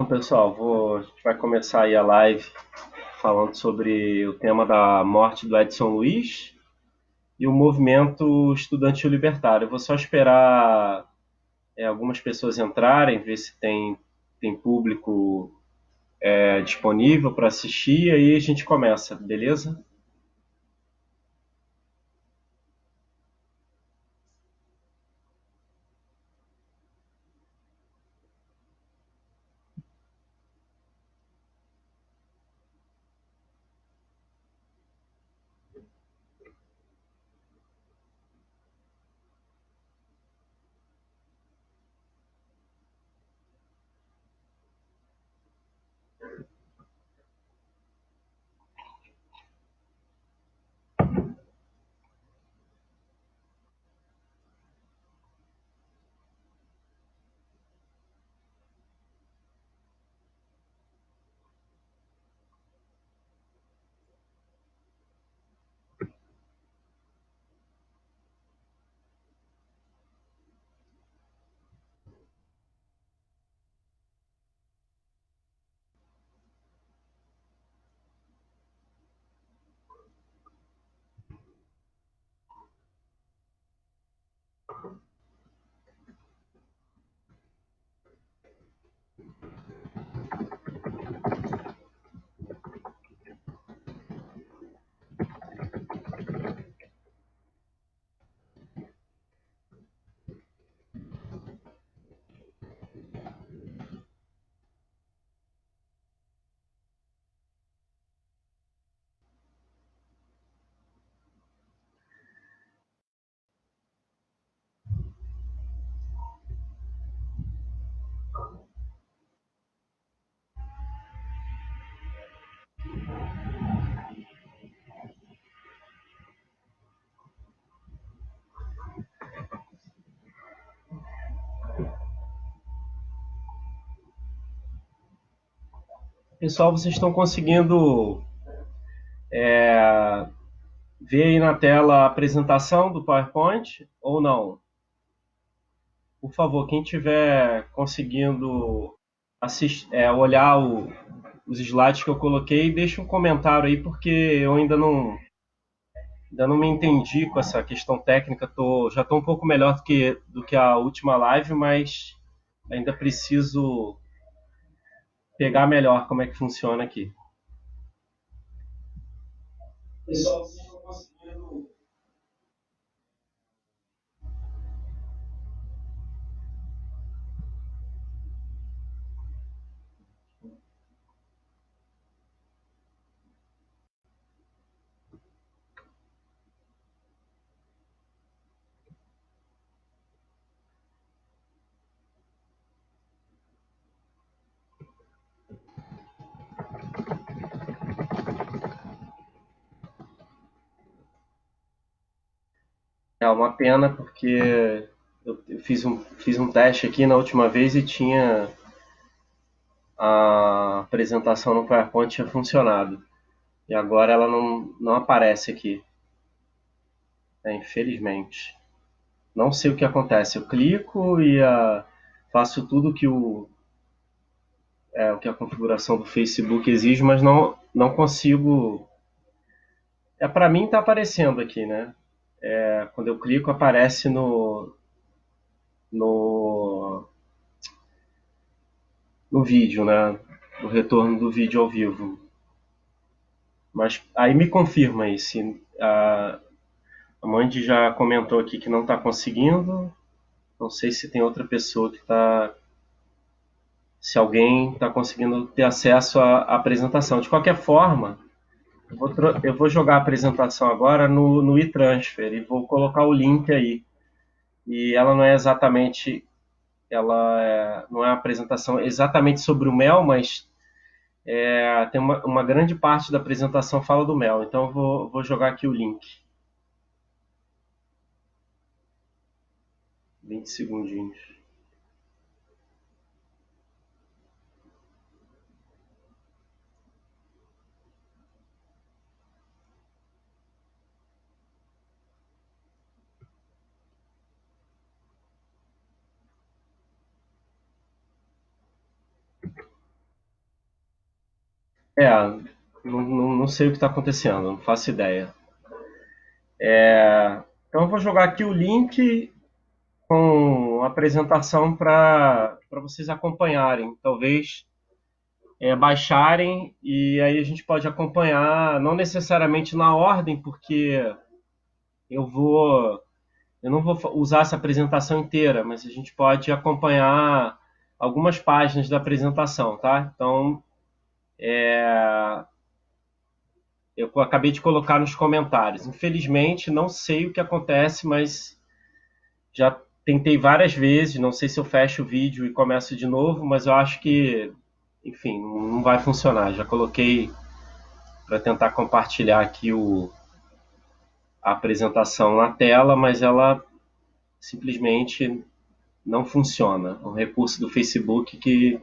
Então, pessoal, vou, a gente vai começar aí a live falando sobre o tema da morte do Edson Luiz e o movimento estudantil libertário. Eu vou só esperar é, algumas pessoas entrarem, ver se tem, tem público é, disponível para assistir, e aí a gente começa, beleza? Pessoal, vocês estão conseguindo é, ver aí na tela a apresentação do PowerPoint ou não? Por favor, quem estiver conseguindo assistir, é, olhar o, os slides que eu coloquei, deixe um comentário aí, porque eu ainda não, ainda não me entendi com essa questão técnica. Tô, já estou um pouco melhor do que, do que a última live, mas ainda preciso pegar melhor como é que funciona aqui. Pessoal, uma pena porque eu fiz um, fiz um teste aqui na última vez e tinha a apresentação no PowerPoint tinha funcionado. E agora ela não, não aparece aqui. É, infelizmente. Não sei o que acontece. Eu clico e faço tudo que o, é, o que a configuração do Facebook exige, mas não, não consigo. É para mim está aparecendo aqui, né? É, quando eu clico, aparece no, no, no vídeo, né? No retorno do vídeo ao vivo. Mas aí me confirma aí se a, a Mandy já comentou aqui que não está conseguindo. Não sei se tem outra pessoa que está. Se alguém está conseguindo ter acesso à, à apresentação. De qualquer forma, eu vou, eu vou jogar a apresentação agora no, no e-transfer e vou colocar o link aí. E ela não é exatamente, ela é, não é uma apresentação exatamente sobre o mel, mas é, tem uma, uma, grande parte da apresentação fala do mel. Então eu vou, vou jogar aqui o link. 20 segundinhos. É, não, não, não sei o que está acontecendo, não faço ideia. É, então eu vou jogar aqui o link com a apresentação para vocês acompanharem. Talvez é, baixarem e aí a gente pode acompanhar, não necessariamente na ordem, porque eu vou eu não vou usar essa apresentação inteira, mas a gente pode acompanhar algumas páginas da apresentação, tá? Então, é, eu acabei de colocar nos comentários. Infelizmente, não sei o que acontece, mas já tentei várias vezes. Não sei se eu fecho o vídeo e começo de novo, mas eu acho que, enfim, não vai funcionar. Já coloquei para tentar compartilhar aqui o, a apresentação na tela, mas ela simplesmente não funciona. É um recurso do Facebook que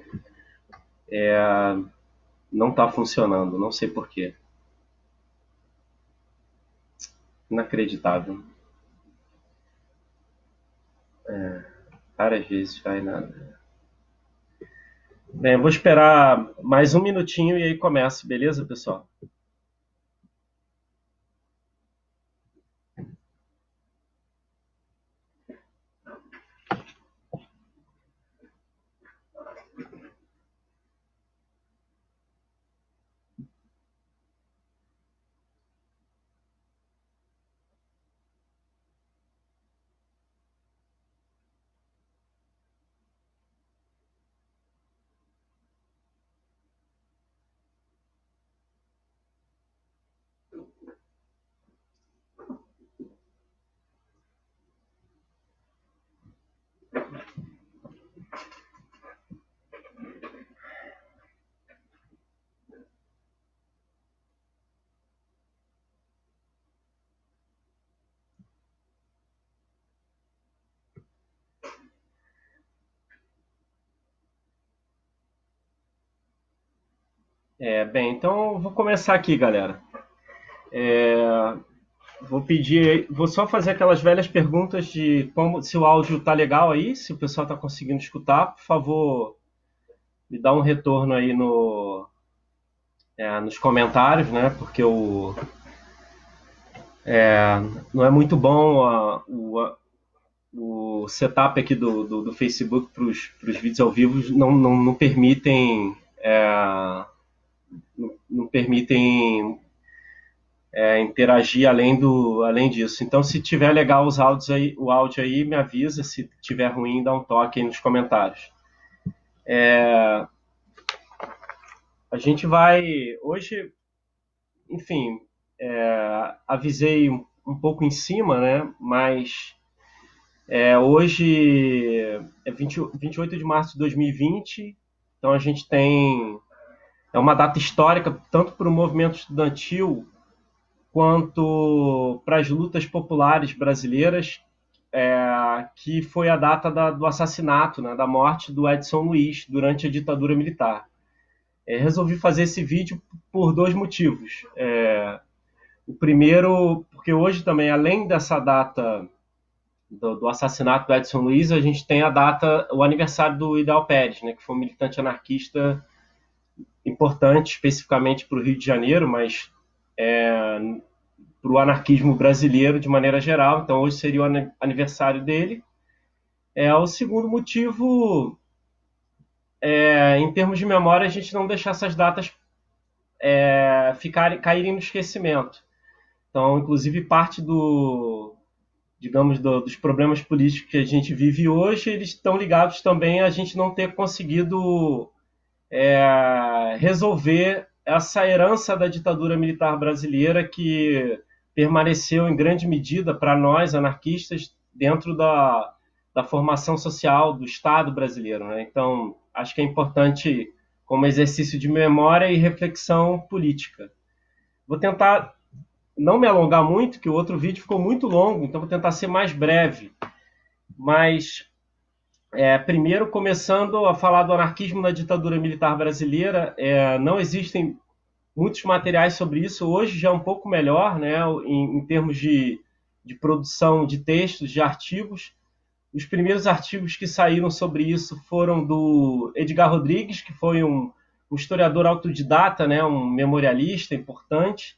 é, não está funcionando, não sei porquê. Inacreditável. É, várias vezes vai nada. Bem, eu vou esperar mais um minutinho e aí começo, beleza, pessoal? É, bem, então vou começar aqui, galera. É, vou pedir, vou só fazer aquelas velhas perguntas de como, se o áudio tá legal aí, se o pessoal tá conseguindo escutar, por favor, me dá um retorno aí no, é, nos comentários, né? Porque o é, não é muito bom a, o, a, o setup aqui do, do, do Facebook para os vídeos ao vivo não, não, não permitem é, não, permitem é, interagir além do além disso. Então, se tiver legal os áudios aí, o áudio aí, me avisa. Se tiver ruim, dá um toque aí nos comentários. É, a gente vai hoje, enfim, é, avisei um, um, pouco em cima, né? Mas é, hoje é 20, 28 de março de 2020, então a gente tem é uma data histórica tanto para o movimento estudantil quanto para as lutas populares brasileiras, é, que foi a data da, do assassinato, né, da morte do Edson Luiz durante a ditadura militar. É, resolvi fazer esse vídeo por dois motivos. É, o primeiro, porque hoje também, além dessa data do, do, assassinato do Edson Luiz, a gente tem a data, o aniversário do Ideal Pérez, né, que foi um militante anarquista importante especificamente para o Rio de Janeiro, mas é, para o anarquismo brasileiro de maneira geral. Então, hoje seria o aniversário dele. É, o segundo motivo, é, em termos de memória, a gente não deixar essas datas é, ficarem, caírem no esquecimento. Então, inclusive, parte do, digamos, do, dos problemas políticos que a gente vive hoje, eles estão ligados também a gente não ter conseguido é, resolver essa herança da ditadura militar brasileira que permaneceu em grande medida para nós anarquistas dentro da, da formação social do Estado brasileiro. Né? Então, acho que é importante como exercício de memória e reflexão política. Vou tentar não me alongar muito, que o outro vídeo ficou muito longo, então vou tentar ser mais breve. Mas é, primeiro, começando a falar do anarquismo na ditadura militar brasileira, é, não existem muitos materiais sobre isso. Hoje já é um pouco melhor, né, em, em termos de, de produção de textos, de artigos. Os primeiros artigos que saíram sobre isso foram do Edgar Rodrigues, que foi um, um historiador autodidata, né, um memorialista importante,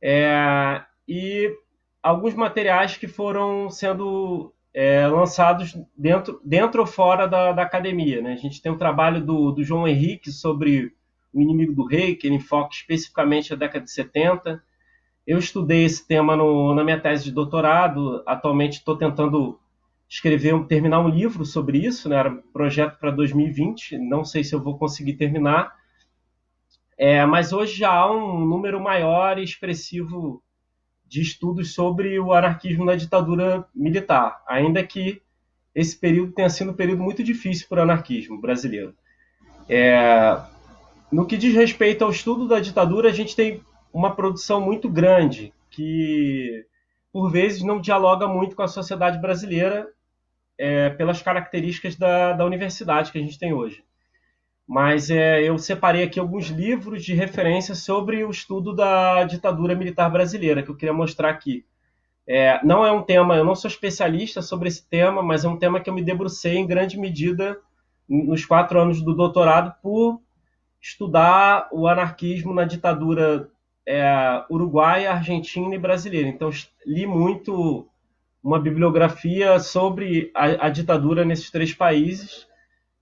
é, e alguns materiais que foram sendo é, lançados dentro, dentro ou fora da, da academia. Né? A gente tem um trabalho do, do João Henrique sobre o inimigo do rei, que ele enfoca especificamente a década de 70. Eu estudei esse tema no, na minha tese de doutorado. Atualmente estou tentando escrever, terminar um livro sobre isso. Né? Era um projeto para 2020. Não sei se eu vou conseguir terminar. É, mas hoje já há um número maior e expressivo de estudos sobre o anarquismo na ditadura militar, ainda que esse período tenha sido um período muito difícil para o anarquismo brasileiro. É, no que diz respeito ao estudo da ditadura, a gente tem uma produção muito grande que, por vezes, não dialoga muito com a sociedade brasileira é, pelas características da, da universidade que a gente tem hoje. Mas é, eu separei aqui alguns livros de referência sobre o estudo da ditadura militar brasileira, que eu queria mostrar aqui. É, não é um tema, eu não sou especialista sobre esse tema, mas é um tema que eu me debrucei em grande medida nos quatro anos do doutorado por estudar o anarquismo na ditadura é, uruguaia, argentina e brasileira. Então, li muito uma bibliografia sobre a, a ditadura nesses três países,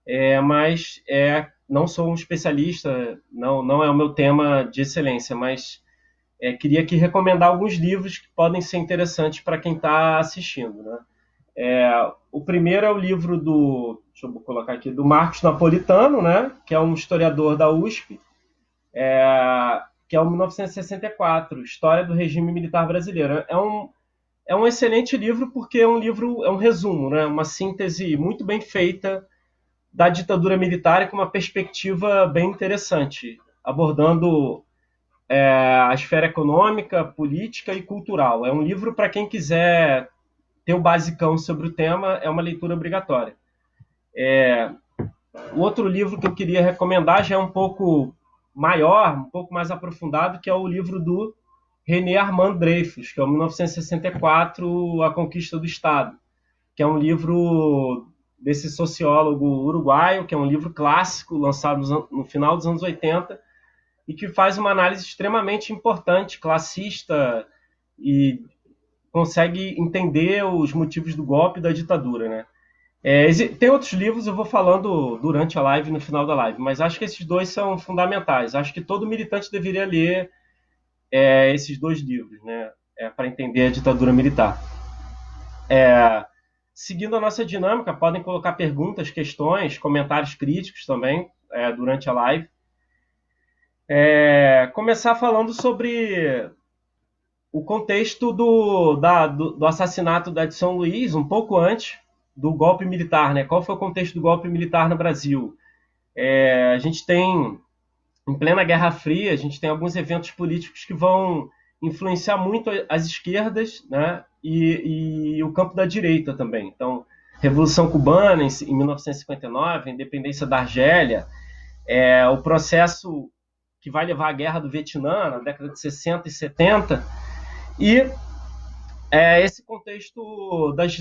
é, mas é, não sou um especialista, não, não é o meu tema de excelência, mas é, queria aqui recomendar alguns livros que podem ser interessantes para quem está assistindo. Né? É, o primeiro é o livro do, deixa eu colocar aqui, do Marcos Napolitano, né, que é um historiador da USP, é, que é o 1964, História do Regime Militar Brasileiro. É um, é um excelente livro porque é um livro, é um resumo, né, uma síntese muito bem feita da ditadura militar com uma perspectiva bem interessante, abordando é, a esfera econômica, política e cultural. É um livro para quem quiser ter o basicão sobre o tema, é uma leitura obrigatória. É, o outro livro que eu queria recomendar já é um pouco maior, um pouco mais aprofundado, que é o livro do René Armand Dreyfus, que é o 1964, A Conquista do Estado, que é um livro desse sociólogo uruguaio, que é um livro clássico, lançado no final dos anos 80, e que faz uma análise extremamente importante, classista, e consegue entender os motivos do golpe e da ditadura, né? É, tem outros livros, eu vou falando durante a live, no final da live, mas acho que esses dois são fundamentais. Acho que todo militante deveria ler é, esses dois livros, né? É, para entender a ditadura militar. É, seguindo a nossa dinâmica, podem colocar perguntas, questões, comentários críticos também é, durante a live. É, começar falando sobre o contexto do, da, do, do, assassinato da de São Luís, um pouco antes do golpe militar. Né? Qual foi o contexto do golpe militar no Brasil? É, a gente tem, em plena Guerra Fria, a gente tem alguns eventos políticos que vão influenciar muito as esquerdas né? e, e o campo da direita também. Então, Revolução Cubana em, em 1959, a independência da Argélia, é, o processo que vai levar à Guerra do Vietnã, na década de 60 e 70, e é, esse contexto das,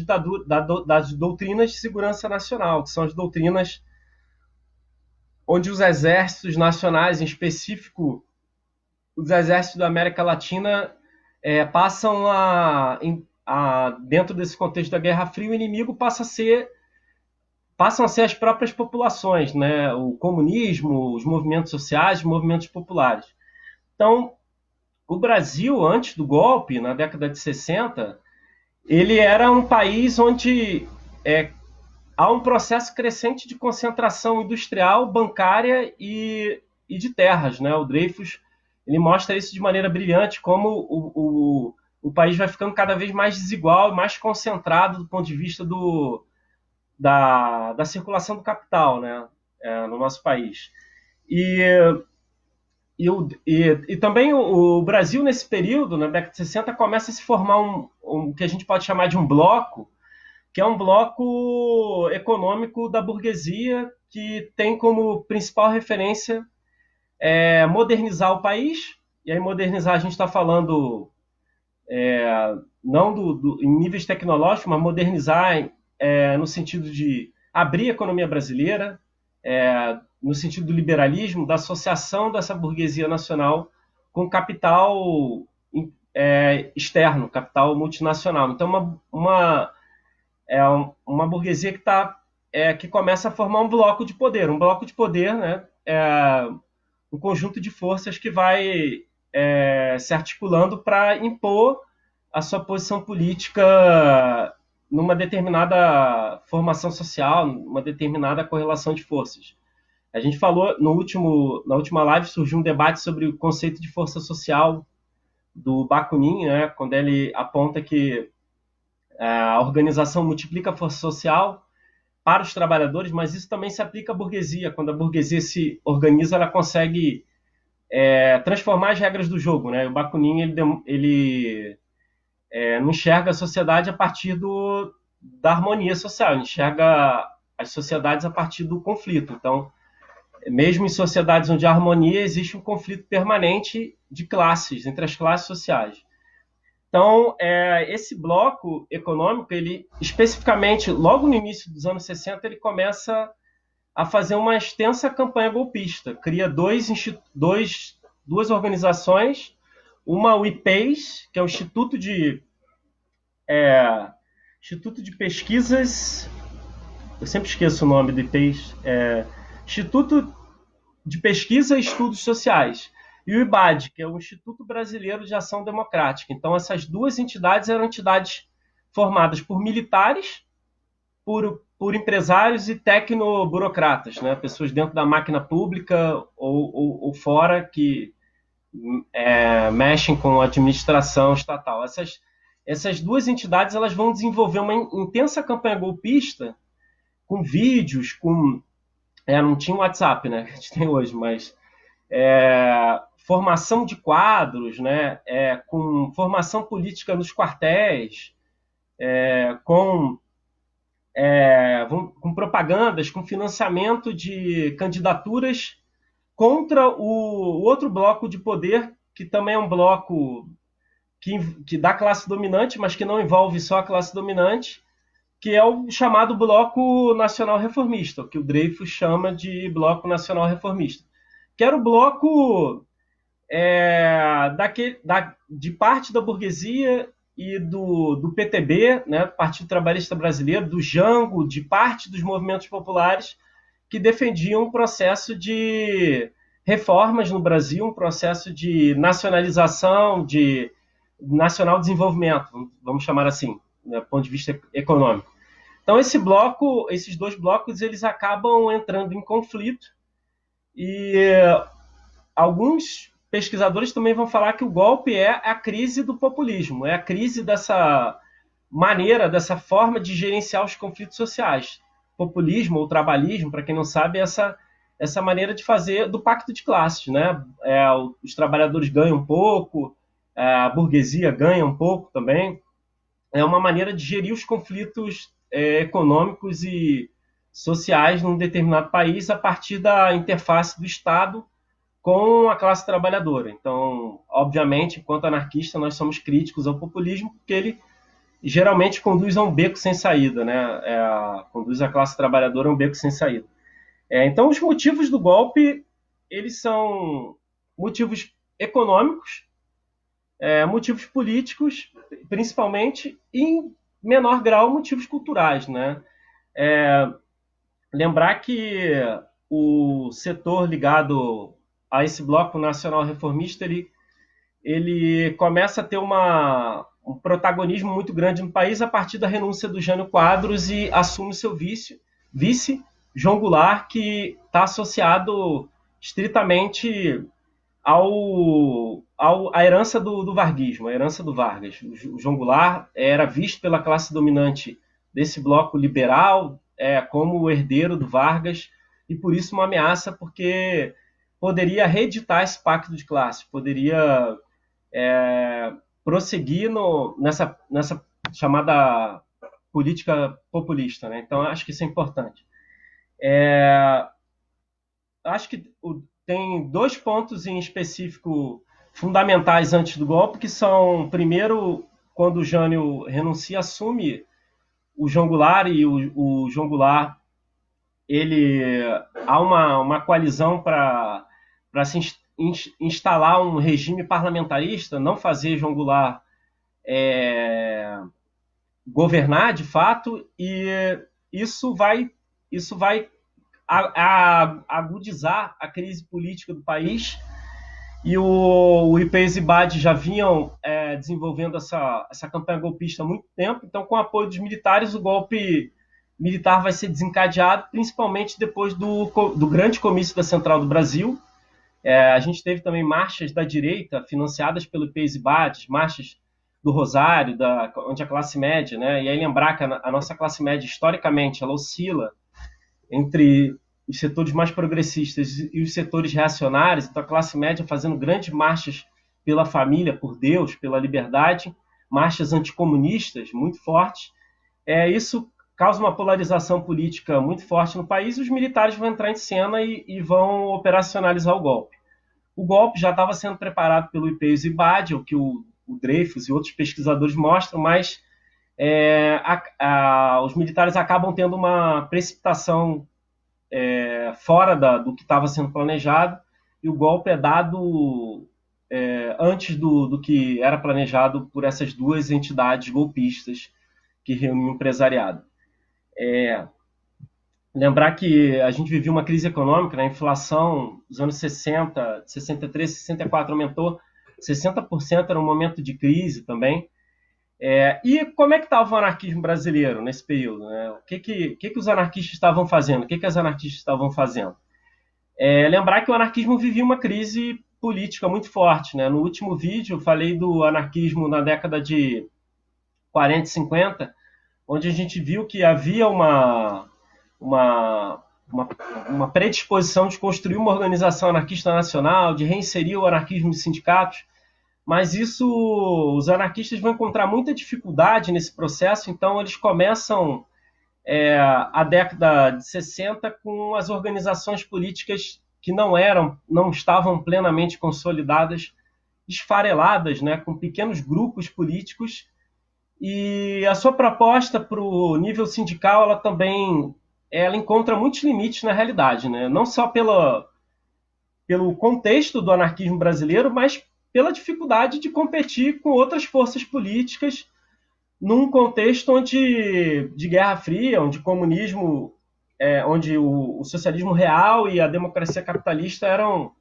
das doutrinas de segurança nacional, que são as doutrinas onde os exércitos nacionais, em específico os exércitos da América Latina, é, passam a, a, dentro desse contexto da Guerra Fria, o inimigo passa a ser passam a ser as próprias populações, né? O comunismo, os movimentos sociais, os movimentos populares. Então, o Brasil, antes do golpe, na década de 60, ele era um país onde é, há um processo crescente de concentração industrial, bancária e, e de terras. Né? O Dreyfus ele mostra isso de maneira brilhante, como o, o, o país vai ficando cada vez mais desigual mais concentrado do ponto de vista do, da, da circulação do capital né? É, no nosso país. E e, e, e também o, o, Brasil, nesse período, na década de 60, começa a se formar um, um que a gente pode chamar de um bloco, que é um bloco econômico da burguesia que tem como principal referência é, modernizar o país. E aí, modernizar, a gente está falando é, não do, do, em níveis tecnológicos, mas modernizar é, no sentido de abrir a economia brasileira, é, no sentido do liberalismo, da associação dessa burguesia nacional com capital é, externo, capital multinacional. Então, uma, uma, é uma burguesia que, tá, é, que começa a formar um bloco de poder. Um bloco de poder né, é um conjunto de forças que vai é, se articulando para impor a sua posição política numa determinada formação social, numa determinada correlação de forças. A gente falou no último, na última live surgiu um debate sobre o conceito de força social do Bakunin, né, quando ele aponta que é, a organização multiplica a força social para os trabalhadores, mas isso também se aplica à burguesia. Quando a burguesia se organiza, ela consegue é, transformar as regras do jogo. Né? O Bakunin ele, ele é, não enxerga a sociedade a partir do, da harmonia social, enxerga as sociedades a partir do conflito. Então, mesmo em sociedades onde há harmonia, existe um conflito permanente de classes, entre as classes sociais. Então, é, esse bloco econômico, ele especificamente, logo no início dos anos 60, ele começa a fazer uma extensa campanha golpista. Cria dois, dois, duas organizações, uma o IPES, que é o Instituto de, é, Instituto de Pesquisas, eu sempre esqueço o nome do IPES, é, Instituto de Pesquisa e Estudos Sociais, e o IBAD, que é o Instituto Brasileiro de Ação Democrática. Então, essas duas entidades eram entidades formadas por militares, por, por empresários e tecnoburocratas, né? pessoas dentro da máquina pública ou, ou, ou fora que é, mexem com a administração estatal. Essas, essas duas entidades elas vão desenvolver uma intensa campanha golpista com vídeos, com é, não tinha WhatsApp, né? A gente tem hoje, mas é, formação de quadros, né? É, com formação política nos quartéis, é, com, é, com propagandas, com financiamento de candidaturas contra o, outro bloco de poder, que também é um bloco que, que dá classe dominante, mas que não envolve só a classe dominante, que é o chamado Bloco Nacional Reformista, que o Dreyfus chama de Bloco Nacional Reformista, que era o bloco é, daquele, da, de parte da burguesia e do, do PTB, né, Partido Trabalhista Brasileiro, do Jango, de parte dos movimentos populares que defendiam um processo de reformas no Brasil, um processo de nacionalização, de nacional desenvolvimento, vamos chamar assim, né, do ponto de vista econômico. Então esse bloco, esses dois blocos, eles acabam entrando em conflito e alguns pesquisadores também vão falar que o golpe é a crise do populismo, é a crise dessa maneira, dessa forma de gerenciar os conflitos sociais. Populismo ou trabalhismo, para quem não sabe, é essa essa maneira de fazer do pacto de classes, né? É, os trabalhadores ganham um pouco, a burguesia ganha um pouco também. É uma maneira de gerir os conflitos é, econômicos e sociais num determinado país a partir da interface do Estado com a classe trabalhadora. Então, obviamente, enquanto anarquista, nós somos críticos ao populismo, porque ele geralmente conduz a um beco sem saída, né? É, conduz a classe trabalhadora a um beco sem saída. É, então, os motivos do golpe, eles são motivos econômicos, é, motivos políticos, principalmente, e menor grau motivos culturais, né? É, lembrar que o setor ligado a esse bloco nacional reformista ele, ele começa a ter uma, um protagonismo muito grande no país a partir da renúncia do Jânio Quadros e assume seu vice, vice João Goulart, que está associado estritamente ao, ao, à herança do, do varguismo, a herança do Vargas. O João Goulart era visto pela classe dominante desse bloco liberal é, como o herdeiro do Vargas e por isso uma ameaça, porque poderia reeditar esse pacto de classe, poderia é, prosseguir no, nessa, nessa chamada política populista. Né? Então, acho que isso é importante. É, acho que tem dois pontos em específico fundamentais antes do golpe, que são, primeiro, quando o Jânio renuncia, assume o João Goulart e o, o João Goulart ele há uma, uma coalizão para se instalar um regime parlamentarista, não fazer João Goulart é, governar de fato, e isso vai, isso vai agudizar a crise política do país. E o, o e Bad já vinham é, desenvolvendo essa, essa campanha golpista há muito tempo, então, com o apoio dos militares, o golpe militar vai ser desencadeado, principalmente depois do, do grande comício da Central do Brasil. É, a gente teve também marchas da direita financiadas pelo Bad, marchas do Rosário, da, onde a classe média, né? E aí lembrar que a, a nossa classe média, historicamente, ela oscila entre os setores mais progressistas e os setores reacionários, então a classe média fazendo grandes marchas pela família, por Deus, pela liberdade, marchas anticomunistas muito fortes. É, isso causa uma polarização política muito forte no país e os militares vão entrar em cena e, e vão operacionalizar o golpe. O golpe já estava sendo preparado pelo IPEUS e BAD, o que o, o Dreyfus e outros pesquisadores mostram, mas é, a, a, os militares acabam tendo uma precipitação é, fora da, do que estava sendo planejado e o golpe é dado é, antes do, do, que era planejado por essas duas entidades golpistas que reuniam o empresariado. É, lembrar que a gente vivia uma crise econômica, né? a inflação dos anos 60, 63, 64 aumentou 60%, era um momento de crise também. É, e como é que estava o anarquismo brasileiro nesse período? Né? O que, que, que, que os anarquistas estavam fazendo? O que, que as anarquistas estavam fazendo? É, lembrar que o anarquismo vivia uma crise política muito forte. Né? No último vídeo, eu falei do anarquismo na década de 40 e 50, onde a gente viu que havia uma, uma, uma, uma predisposição de construir uma organização anarquista nacional, de reinserir o anarquismo nos sindicatos mas isso os anarquistas vão encontrar muita dificuldade nesse processo, então eles começam é, a década de 60 com as organizações políticas que não eram, não estavam plenamente consolidadas, esfareladas, né, com pequenos grupos políticos, e a sua proposta para o nível sindical, ela também ela encontra muitos limites na realidade, né? não só pela, pelo contexto do anarquismo brasileiro, mas pela dificuldade de competir com outras forças políticas num contexto onde de Guerra Fria, onde comunismo, é, onde o, o, socialismo real e a democracia capitalista eram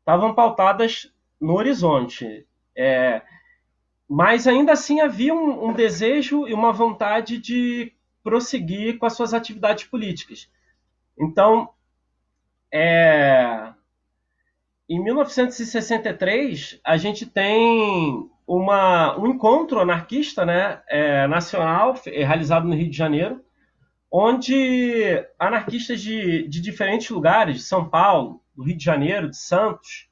estavam pautadas no horizonte. É, mas ainda assim havia um, um, desejo e uma vontade de prosseguir com as suas atividades políticas. Então, é, em 1963, a gente tem uma, um encontro anarquista né, é, nacional realizado no Rio de Janeiro, onde anarquistas de, de diferentes lugares, de São Paulo, do Rio de Janeiro, de Santos,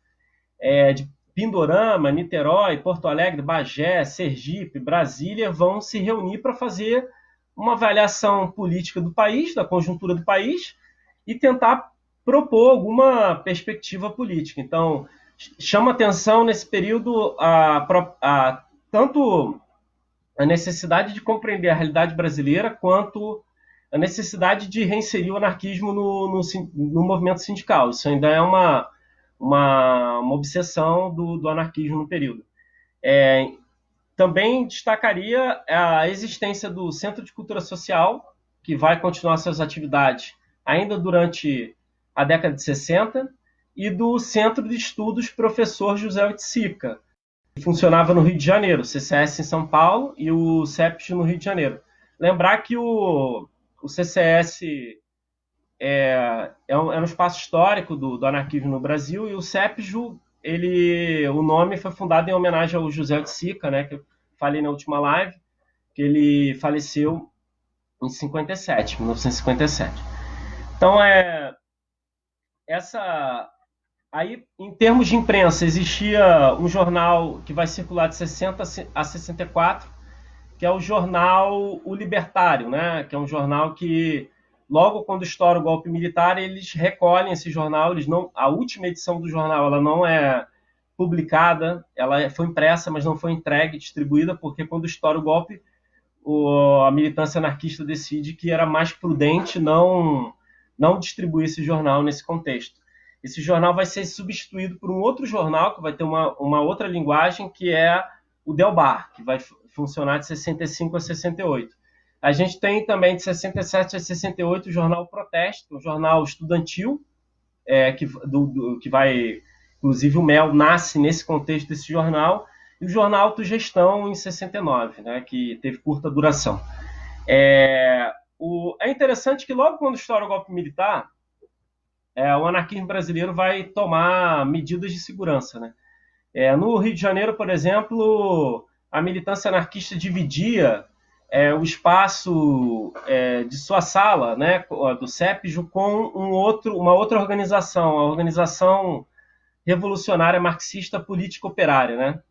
é, de Pindorama, Niterói, Porto Alegre, Bagé, Sergipe, Brasília, vão se reunir para fazer uma avaliação política do país, da conjuntura do país, e tentar propor alguma perspectiva política. Então, chama atenção nesse período a, a, tanto a necessidade de compreender a realidade brasileira quanto a necessidade de reinserir o anarquismo no, no, no movimento sindical. Isso ainda é uma, uma, uma obsessão do, do, anarquismo no período. É, também destacaria a existência do Centro de Cultura Social, que vai continuar suas atividades ainda durante a década de 60, e do Centro de Estudos Professor José Oiticica, que funcionava no Rio de Janeiro, o CCS em São Paulo e o CEPS no Rio de Janeiro. Lembrar que o, o CCS é, é, um, é um espaço histórico do, do, anarquismo no Brasil e o CEPS, ele, o nome foi fundado em homenagem ao José Oiticica, né, que eu falei na última live, que ele faleceu em 57, 1957. Então, é, essa aí em termos de imprensa existia um jornal que vai circular de 60 a 64 que é o jornal O Libertário, né? Que é um jornal que logo quando estoura o golpe militar eles recolhem esse jornal, eles não a última edição do jornal ela não é publicada, ela foi impressa, mas não foi entregue, distribuída, porque quando estoura o golpe, o, a militância anarquista decide que era mais prudente não não distribuir esse jornal nesse contexto. Esse jornal vai ser substituído por um outro jornal que vai ter uma, uma outra linguagem, que é o Delbar, que vai funcionar de 65 a 68. A gente tem também de 67 a 68 o jornal Protesto, um jornal estudantil, é, que, do, do, que vai. Inclusive, o Mel nasce nesse contexto desse jornal, e o jornal Autogestão em 69, né, que teve curta duração. É, o, é interessante que logo quando estoura o golpe militar, é, o anarquismo brasileiro vai tomar medidas de segurança. Né? É, no Rio de Janeiro, por exemplo, a militância anarquista dividia é, o espaço é, de sua sala, né, do CEPJO, com um outro, uma outra organização, a Organização Revolucionária Marxista Política Operária, né,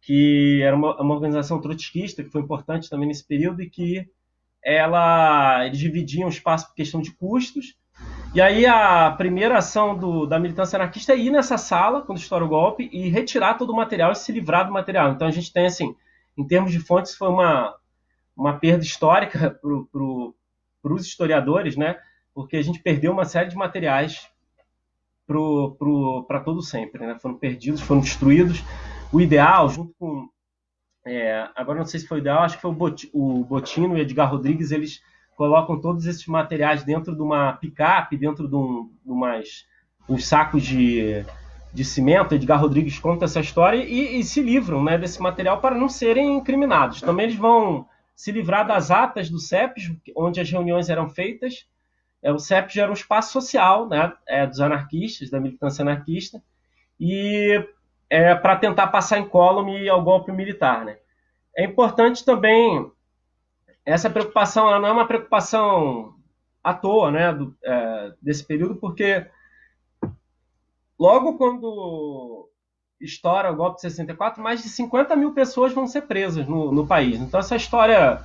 que era uma, uma organização trotskista, que foi importante também nesse período, e que ela, eles dividiam o espaço por questão de custos, e aí a primeira ação do, da militância anarquista é ir nessa sala, quando estoura o golpe, e retirar todo o material e se livrar do material. Então a gente tem, assim, em termos de fontes, foi uma, uma perda histórica para os historiadores, né? Porque a gente perdeu uma série de materiais para todo sempre, né? Foram perdidos, foram destruídos. O ideal, junto com... É, agora não sei se foi o ideal, acho que foi o Botino e o Edgar Rodrigues, eles colocam todos esses materiais dentro de uma picape, dentro de, um, de umas, uns sacos de, de cimento. Edgar Rodrigues conta essa história e, e, se livram né, desse material para não serem incriminados. Também eles vão se livrar das atas do CEPS, onde as reuniões eram feitas. É, o CEPS era um espaço social né, é, dos anarquistas, da militância anarquista, e é, para tentar passar incólume ao golpe militar. Né. É importante também essa preocupação não é uma preocupação à toa, né, do, é, desse período, porque logo quando estoura o golpe de 64, mais de 50 mil pessoas vão ser presas no, no país. Então essa história,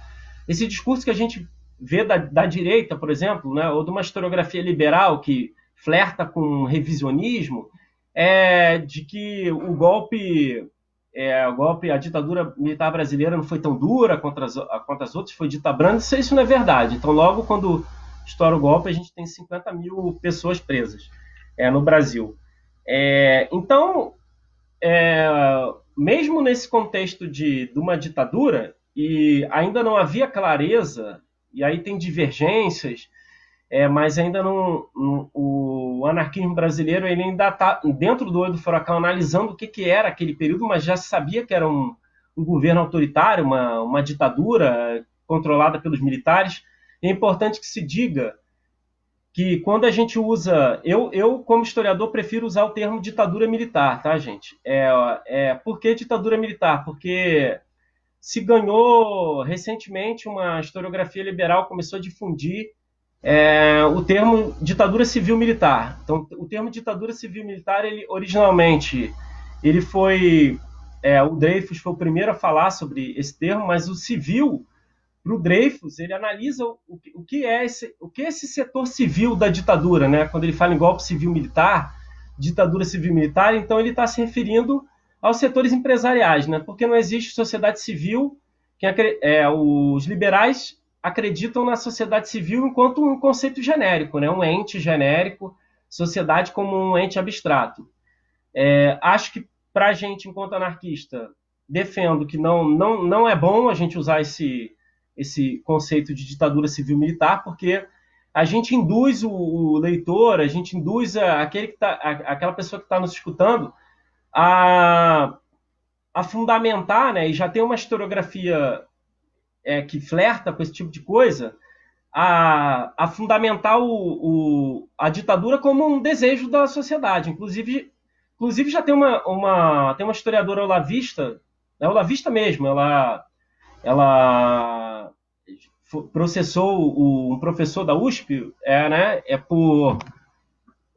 esse discurso que a gente vê da, da direita, por exemplo, né, ou de uma historiografia liberal que flerta com revisionismo, é de que o golpe é, o golpe, a ditadura militar brasileira não foi tão dura contra as, contra as outras, foi dita branda, isso, isso não é verdade. Então, logo quando estoura o golpe, a gente tem 50 mil pessoas presas é, no Brasil. É, então, é, mesmo nesse contexto de, de uma ditadura, e ainda não havia clareza, e aí tem divergências, é, mas ainda não, não, o anarquismo brasileiro ele ainda está dentro do olho do furacão analisando o que, que era aquele período, mas já sabia que era um, um governo autoritário, uma, uma ditadura controlada pelos militares. É importante que se diga que quando a gente usa, eu, eu como historiador prefiro usar o termo ditadura militar, tá, gente? É, é por que ditadura militar? Porque se ganhou recentemente uma historiografia liberal começou a difundir é, o termo ditadura civil militar. Então, o termo ditadura civil militar, ele originalmente, ele foi é, o Dreyfus foi o primeiro a falar sobre esse termo, mas o civil para o Dreyfus ele analisa o, o, que é esse, o que é esse setor civil da ditadura, né? Quando ele fala em golpe civil militar, ditadura civil militar, então ele está se referindo aos setores empresariais, né? Porque não existe sociedade civil. Que é, os liberais acreditam na sociedade civil enquanto um conceito genérico, né? um ente genérico, sociedade como um ente abstrato. É, acho que para a gente, enquanto anarquista, defendo que não, não, não é bom a gente usar esse, esse conceito de ditadura civil-militar, porque a gente induz o, leitor, a gente induz aquele que tá, aquela pessoa que está nos escutando a, a fundamentar, né, e já tem uma historiografia é, que flerta com esse tipo de coisa, a, a fundamentar o, o, a ditadura como um desejo da sociedade. Inclusive, inclusive já tem uma, uma, tem uma historiadora olavista, é olavista mesmo, ela, ela processou o, um professor da USP, é, né, é por,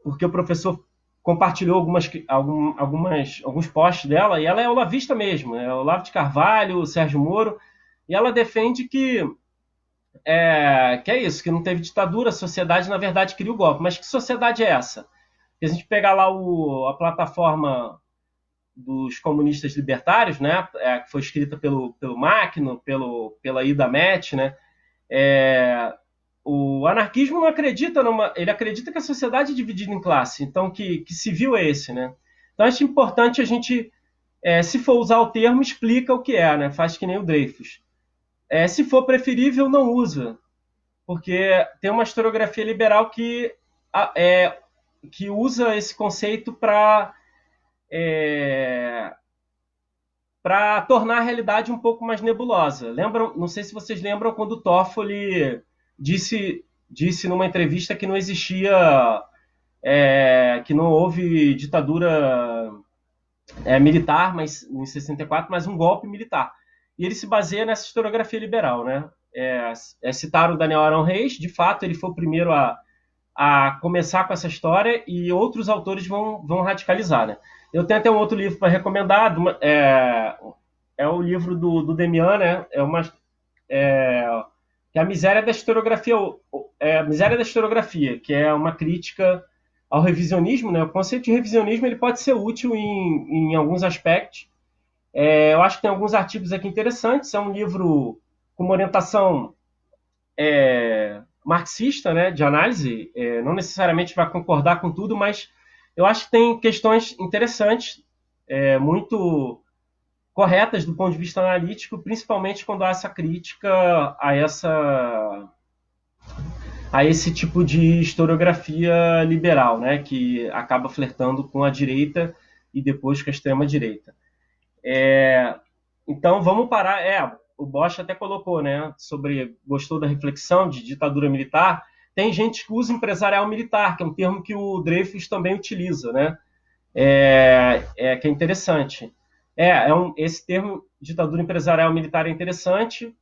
porque o professor compartilhou algumas, algum, algumas, alguns posts dela, e ela é olavista mesmo, é Olavo de Carvalho, Sérgio Moro, e ela defende que é, que é isso, que não teve ditadura, a sociedade, na verdade, cria o golpe. Mas que sociedade é essa? Se a gente pegar lá o, a plataforma dos comunistas libertários, né, é, que foi escrita pelo, pelo Macno, pelo, pela Ida Metz, né, é, o anarquismo não acredita numa. Ele acredita que a sociedade é dividida em classe, então que, que civil é esse, né? Então acho importante a gente, é, se for usar o termo, explica o que é, né? Faz que nem o Dreyfus. É, se for preferível, não usa, porque tem uma historiografia liberal que, é, que usa esse conceito para é, para tornar a realidade um pouco mais nebulosa. Lembram? Não sei se vocês lembram quando Toffoli disse, disse numa entrevista que não existia, é, que não houve ditadura é, militar, mas em 64, mas um golpe militar. E ele se baseia nessa historiografia liberal, né? É, é citar o Daniel Arão Reis, de fato, ele foi o primeiro a, a começar com essa história e outros autores vão, vão radicalizar, né? Eu tenho até um outro livro para recomendar, é, é o livro do, do Demian, né? É uma, é, que é a miséria da historiografia, é a miséria da historiografia, que é uma crítica ao revisionismo, né? O conceito de revisionismo ele pode ser útil em, em alguns aspectos. É, eu acho que tem alguns artigos aqui interessantes. É um livro com uma orientação é, marxista, né, de análise. É, não necessariamente vai concordar com tudo, mas eu acho que tem questões interessantes, é, muito corretas do ponto de vista analítico, principalmente quando há essa crítica a essa a esse tipo de historiografia liberal, né, que acaba flertando com a direita e depois com a extrema direita. É, então vamos parar. É, o Bosch até colocou, né, sobre gostou da reflexão de ditadura militar. Tem gente que usa empresarial militar, que é um termo que o Dreyfus também utiliza, né? É, é que é interessante. É, é um, esse termo ditadura empresarial militar é interessante.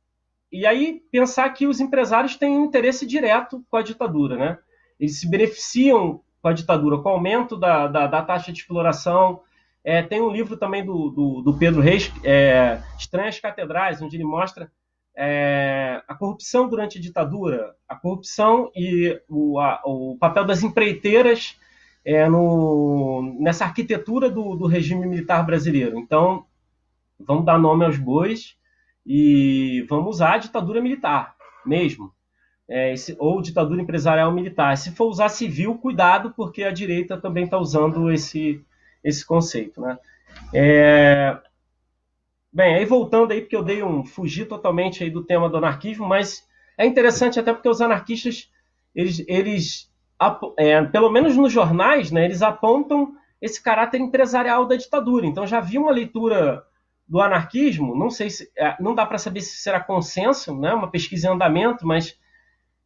E aí pensar que os empresários têm um interesse direto com a ditadura, né? Eles se beneficiam com a ditadura, com o aumento da, da, da taxa de exploração. É, tem um livro também do, do, do Pedro Reis, é, Estranhas Catedrais, onde ele mostra é, a corrupção durante a ditadura, a corrupção e o, a, o papel das empreiteiras é, no, nessa arquitetura do, do, regime militar brasileiro. Então, vamos dar nome aos bois e vamos usar a ditadura militar mesmo. É, esse, ou ditadura empresarial militar. Se for usar civil, cuidado, porque a direita também está usando esse, esse conceito. Né? É, bem, aí voltando aí, porque eu dei um fugir totalmente aí do tema do anarquismo, mas é interessante até porque os anarquistas eles, eles é, pelo menos nos jornais, né, eles apontam esse caráter empresarial da ditadura. Então já havia uma leitura do anarquismo, não sei se é, não dá para saber se será consenso, né, uma pesquisa em andamento, mas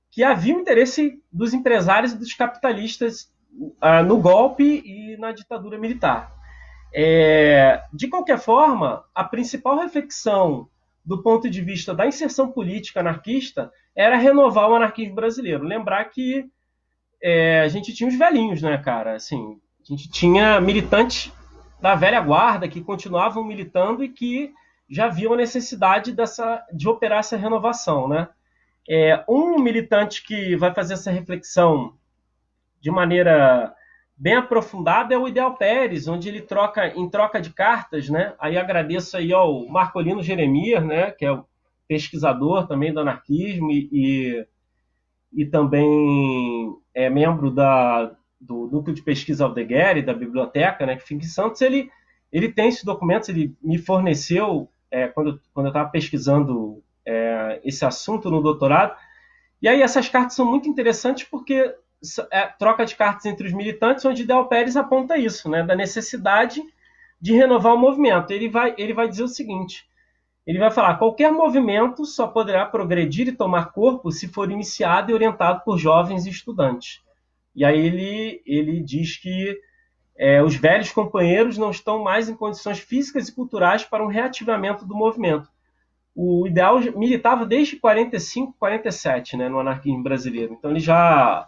que havia um interesse dos empresários e dos capitalistas uh, no golpe e na ditadura militar. É, de qualquer forma, a principal reflexão do ponto de vista da inserção política anarquista era renovar o anarquismo brasileiro. Lembrar que é, a gente tinha os velhinhos, né, cara? Assim, a gente tinha militantes da velha guarda que continuavam militando e que já viam a necessidade dessa, de operar essa renovação, né? É, um militante que vai fazer essa reflexão de maneira bem aprofundada é o Ideal Pérez, onde ele troca em troca de cartas, né? Aí agradeço aí ao Marcolino Jeremias, né, que é o pesquisador também do anarquismo e, e e também é membro da, do Núcleo de Pesquisa Aldeguer da biblioteca, né, que fica em Santos, ele, ele tem esses documentos, ele me forneceu é, quando, quando eu estava pesquisando é, esse assunto no doutorado. E aí essas cartas são muito interessantes porque é, troca de cartas entre os militantes, onde Del Pérez aponta isso, né, da necessidade de renovar o movimento. Ele vai, ele vai dizer o seguinte: ele vai falar: qualquer movimento só poderá progredir e tomar corpo se for iniciado e orientado por jovens e estudantes. E aí ele, ele diz que é, os velhos companheiros não estão mais em condições físicas e culturais para um reativamento do movimento. O ideal militava desde 45, 47, né, no anarquismo brasileiro. Então ele já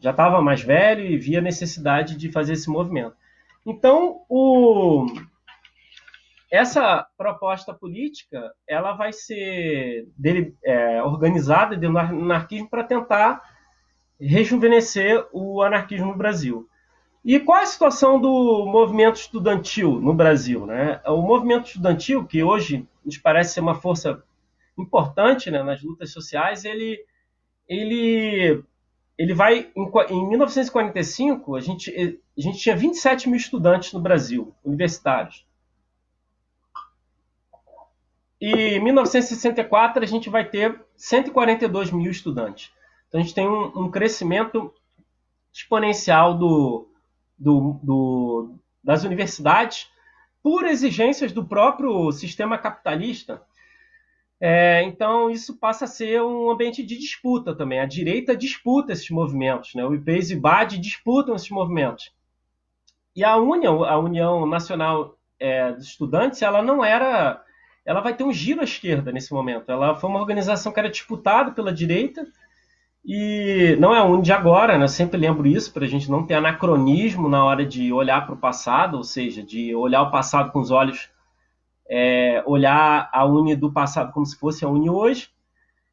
já estava mais velho e via necessidade de fazer esse movimento. Então o essa proposta política ela vai ser dele, é, organizada dentro do anarquismo para tentar rejuvenescer o anarquismo no Brasil. E qual é a situação do movimento estudantil no Brasil? Né? O movimento estudantil, que hoje nos parece ser uma força importante né, nas lutas sociais, ele, ele, ele vai. Em, em 1945, a gente, a gente tinha 27 mil estudantes no Brasil, universitários. E em 1964 a gente vai ter 142 mil estudantes. Então a gente tem um, um crescimento exponencial do, do, do, das universidades por exigências do próprio sistema capitalista. É, então isso passa a ser um ambiente de disputa também. A direita disputa esses movimentos, né? o IPES e o BAD disputam esses movimentos. E a União, a União Nacional é, dos Estudantes, ela não era ela vai ter um giro à esquerda nesse momento. Ela foi uma organização que era disputada pela direita e não é um de agora, né? Eu sempre lembro isso para a gente não ter anacronismo na hora de olhar para o passado, ou seja, de olhar o passado com os olhos, é, olhar a Uni do passado como se fosse a Uni hoje.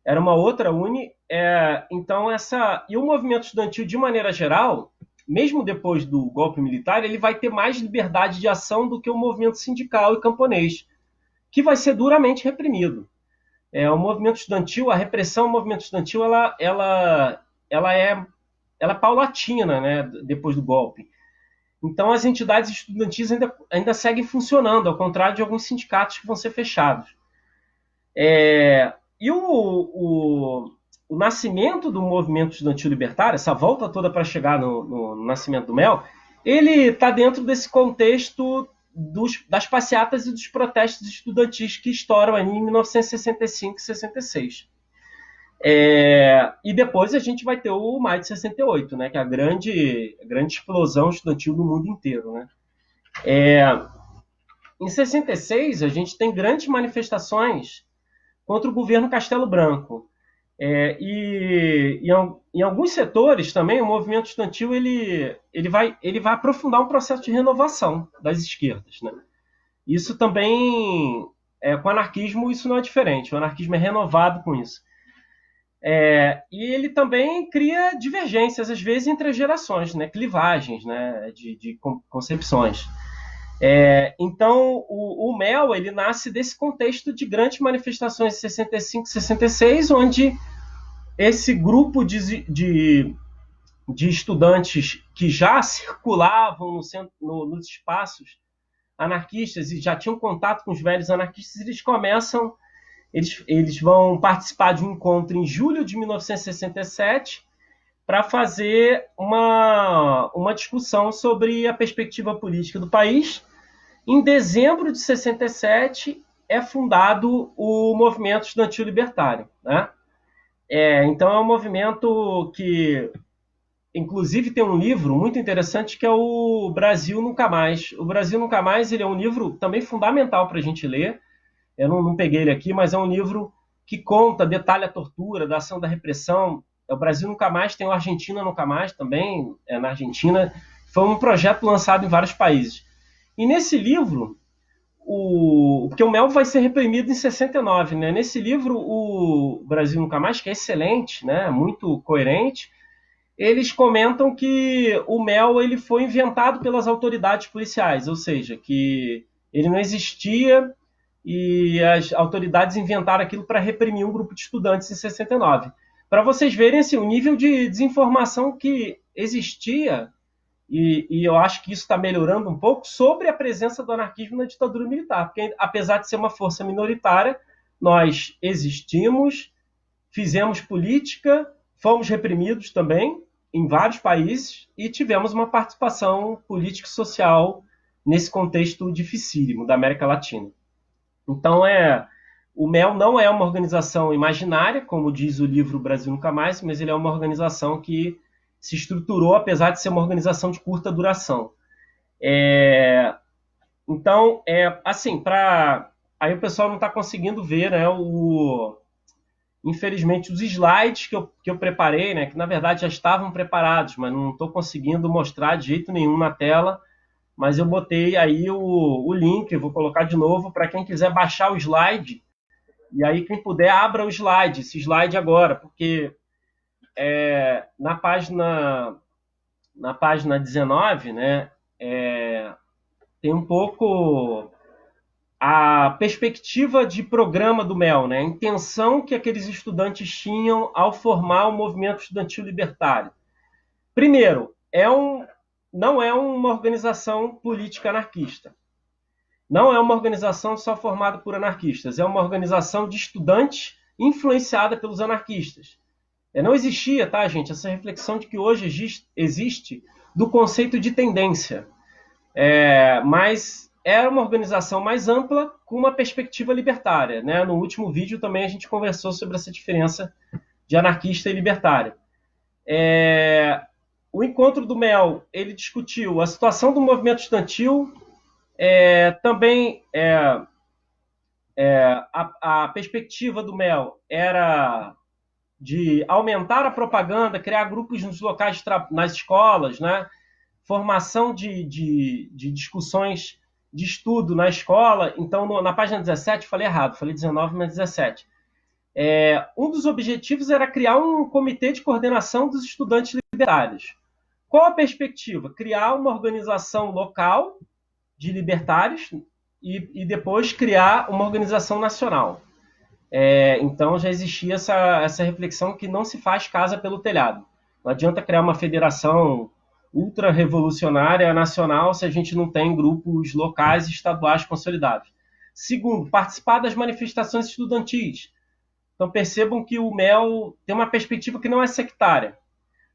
Era uma outra Uni. É, então essa e o movimento estudantil de maneira geral, mesmo depois do golpe militar, ele vai ter mais liberdade de ação do que o movimento sindical e camponês que vai ser duramente reprimido. É, o movimento estudantil, a repressão ao movimento estudantil, ela, ela, ela, é, ela é paulatina né, depois do golpe. Então, as entidades estudantis ainda, ainda seguem funcionando, ao contrário de alguns sindicatos que vão ser fechados. É, e o, o, o, nascimento do movimento estudantil libertário, essa volta toda para chegar no, no, no nascimento do MEL, ele está dentro desse contexto dos, das passeatas e dos protestos estudantis que estouram em 1965 e 66. É, e depois a gente vai ter o maio de 68, né, que é a grande, grande explosão estudantil no mundo inteiro. Né? É, em 66, a gente tem grandes manifestações contra o governo Castelo Branco. É, e, e em, em, alguns setores também o movimento estudantil ele, ele, vai, ele vai aprofundar um processo de renovação das esquerdas. Né? Isso também, é, com o anarquismo, isso não é diferente. O anarquismo é renovado com isso. É, e ele também cria divergências, às vezes, entre as gerações, né? clivagens né? de, de concepções. É, então, o, o, MEL ele nasce desse contexto de grandes manifestações de 65 66, onde esse grupo de, de, de estudantes que já circulavam no centro, no, nos espaços anarquistas e já tinham contato com os velhos anarquistas, eles começam, eles, eles vão participar de um encontro em julho de 1967 para fazer uma, uma discussão sobre a perspectiva política do país em dezembro de 67 é fundado o movimento estudantil libertário. Né? É, então é um movimento que, inclusive, tem um livro muito interessante que é o Brasil Nunca Mais. O Brasil Nunca Mais ele é um livro também fundamental para a gente ler. Eu não, não peguei ele aqui, mas é um livro que conta, detalha a tortura, da ação da repressão. É o Brasil Nunca Mais, tem o Argentina Nunca Mais também, é na Argentina. Foi um projeto lançado em vários países. E nesse livro, o, porque o mel vai ser reprimido em 69, né? Nesse livro, o Brasil Nunca Mais, que é excelente, né? Muito coerente, eles comentam que o mel ele foi inventado pelas autoridades policiais, ou seja, que ele não existia e as autoridades inventaram aquilo para reprimir um grupo de estudantes em 69. Para vocês verem assim, o nível de desinformação que existia e, e, eu acho que isso está melhorando um pouco sobre a presença do anarquismo na ditadura militar, porque apesar de ser uma força minoritária, nós existimos, fizemos política, fomos reprimidos também em vários países e tivemos uma participação política e social nesse contexto dificílimo da América Latina. Então é o MEL não é uma organização imaginária, como diz o livro Brasil Nunca Mais, mas ele é uma organização que se estruturou, apesar de ser uma organização de curta duração. É, então, é, assim, para aí o pessoal não está conseguindo ver, né, o, infelizmente, os slides que eu, que eu preparei, né, que na verdade já estavam preparados, mas não estou conseguindo mostrar de jeito nenhum na tela, mas eu botei aí o, o link, vou colocar de novo para quem quiser baixar o slide, e aí quem puder, abra o slide, esse slide agora, porque é, na página na página 19, né, é, tem um pouco a perspectiva de programa do MEL, né? a intenção que aqueles estudantes tinham ao formar o movimento estudantil libertário. Primeiro, é um, não é uma organização política anarquista. Não é uma organização só formada por anarquistas, é uma organização de estudantes influenciada pelos anarquistas. É, não existia, tá, gente, essa reflexão de que hoje existe do conceito de tendência. É, mas era uma organização mais ampla com uma perspectiva libertária. Né? No último vídeo também a gente conversou sobre essa diferença de anarquista e libertário. É, o encontro do MEL ele discutiu a situação do movimento estudantil, é, também é, é a, a, perspectiva do MEL era de aumentar a propaganda, criar grupos nos locais nas escolas, né? formação de, de, de discussões de estudo na escola. Então, no, na página 17, falei errado, falei 19, mas 17. É, um dos objetivos era criar um comitê de coordenação dos estudantes libertários. Qual a perspectiva? Criar uma organização local de libertários e, e depois criar uma organização nacional. É, então já existia essa, essa reflexão que não se faz casa pelo telhado. Não adianta criar uma federação ultra-revolucionária nacional se a gente não tem grupos locais e estaduais consolidados. Segundo, participar das manifestações estudantis. Então percebam que o MEL tem uma perspectiva que não é sectária.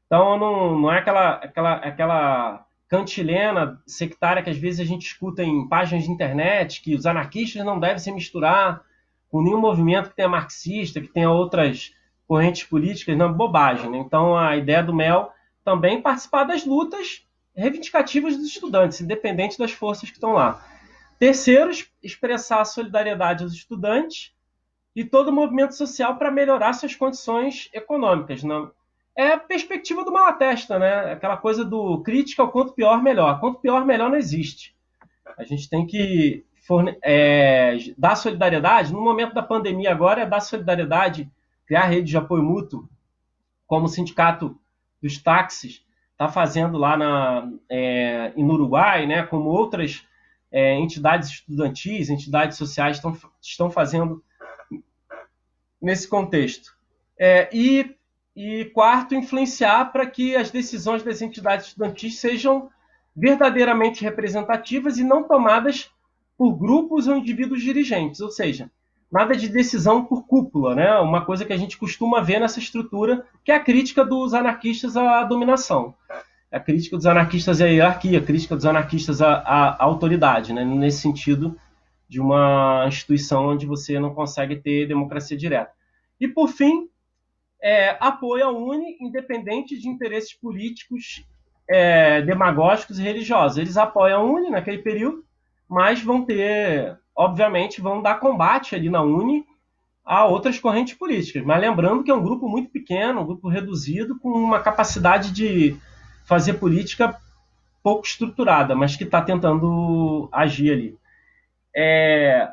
Então não, não é aquela, aquela, aquela cantilena sectária que às vezes a gente escuta em páginas de internet, que os anarquistas não devem se misturar com nenhum movimento que tenha marxista, que tenha outras correntes políticas, não, bobagem. Né? Então a ideia do MEL também participar das lutas reivindicativas dos estudantes, independente das forças que estão lá. Terceiro, expressar a solidariedade aos estudantes e todo o movimento social para melhorar suas condições econômicas. Não? É a perspectiva do Malatesta, né? Aquela coisa do crítica ao quanto pior, melhor. Quanto pior, melhor não existe. A gente tem que forne... é, dar solidariedade. No momento da pandemia agora, é dar solidariedade, criar rede de apoio mútuo, como o sindicato dos táxis está fazendo lá na, é, no Uruguai, né, como outras é, entidades estudantis, entidades sociais estão, estão fazendo nesse contexto. É, e, e quarto, influenciar para que as decisões das entidades estudantis sejam verdadeiramente representativas e não tomadas por grupos ou indivíduos dirigentes, ou seja, nada de decisão por cúpula, né? Uma coisa que a gente costuma ver nessa estrutura, que é a crítica dos anarquistas à dominação. A crítica dos anarquistas à hierarquia, a crítica dos anarquistas à, à autoridade, né? Nesse sentido de uma instituição onde você não consegue ter democracia direta. E, por fim, é, apoio à UNE, independente de interesses políticos, é, demagógicos e religiosos. Eles apoiam a UNE naquele período, mas vão ter obviamente, vão dar combate ali na Uni a outras correntes políticas. Mas lembrando que é um grupo muito pequeno, um grupo reduzido, com uma capacidade de fazer política pouco estruturada, mas que está tentando agir ali. É...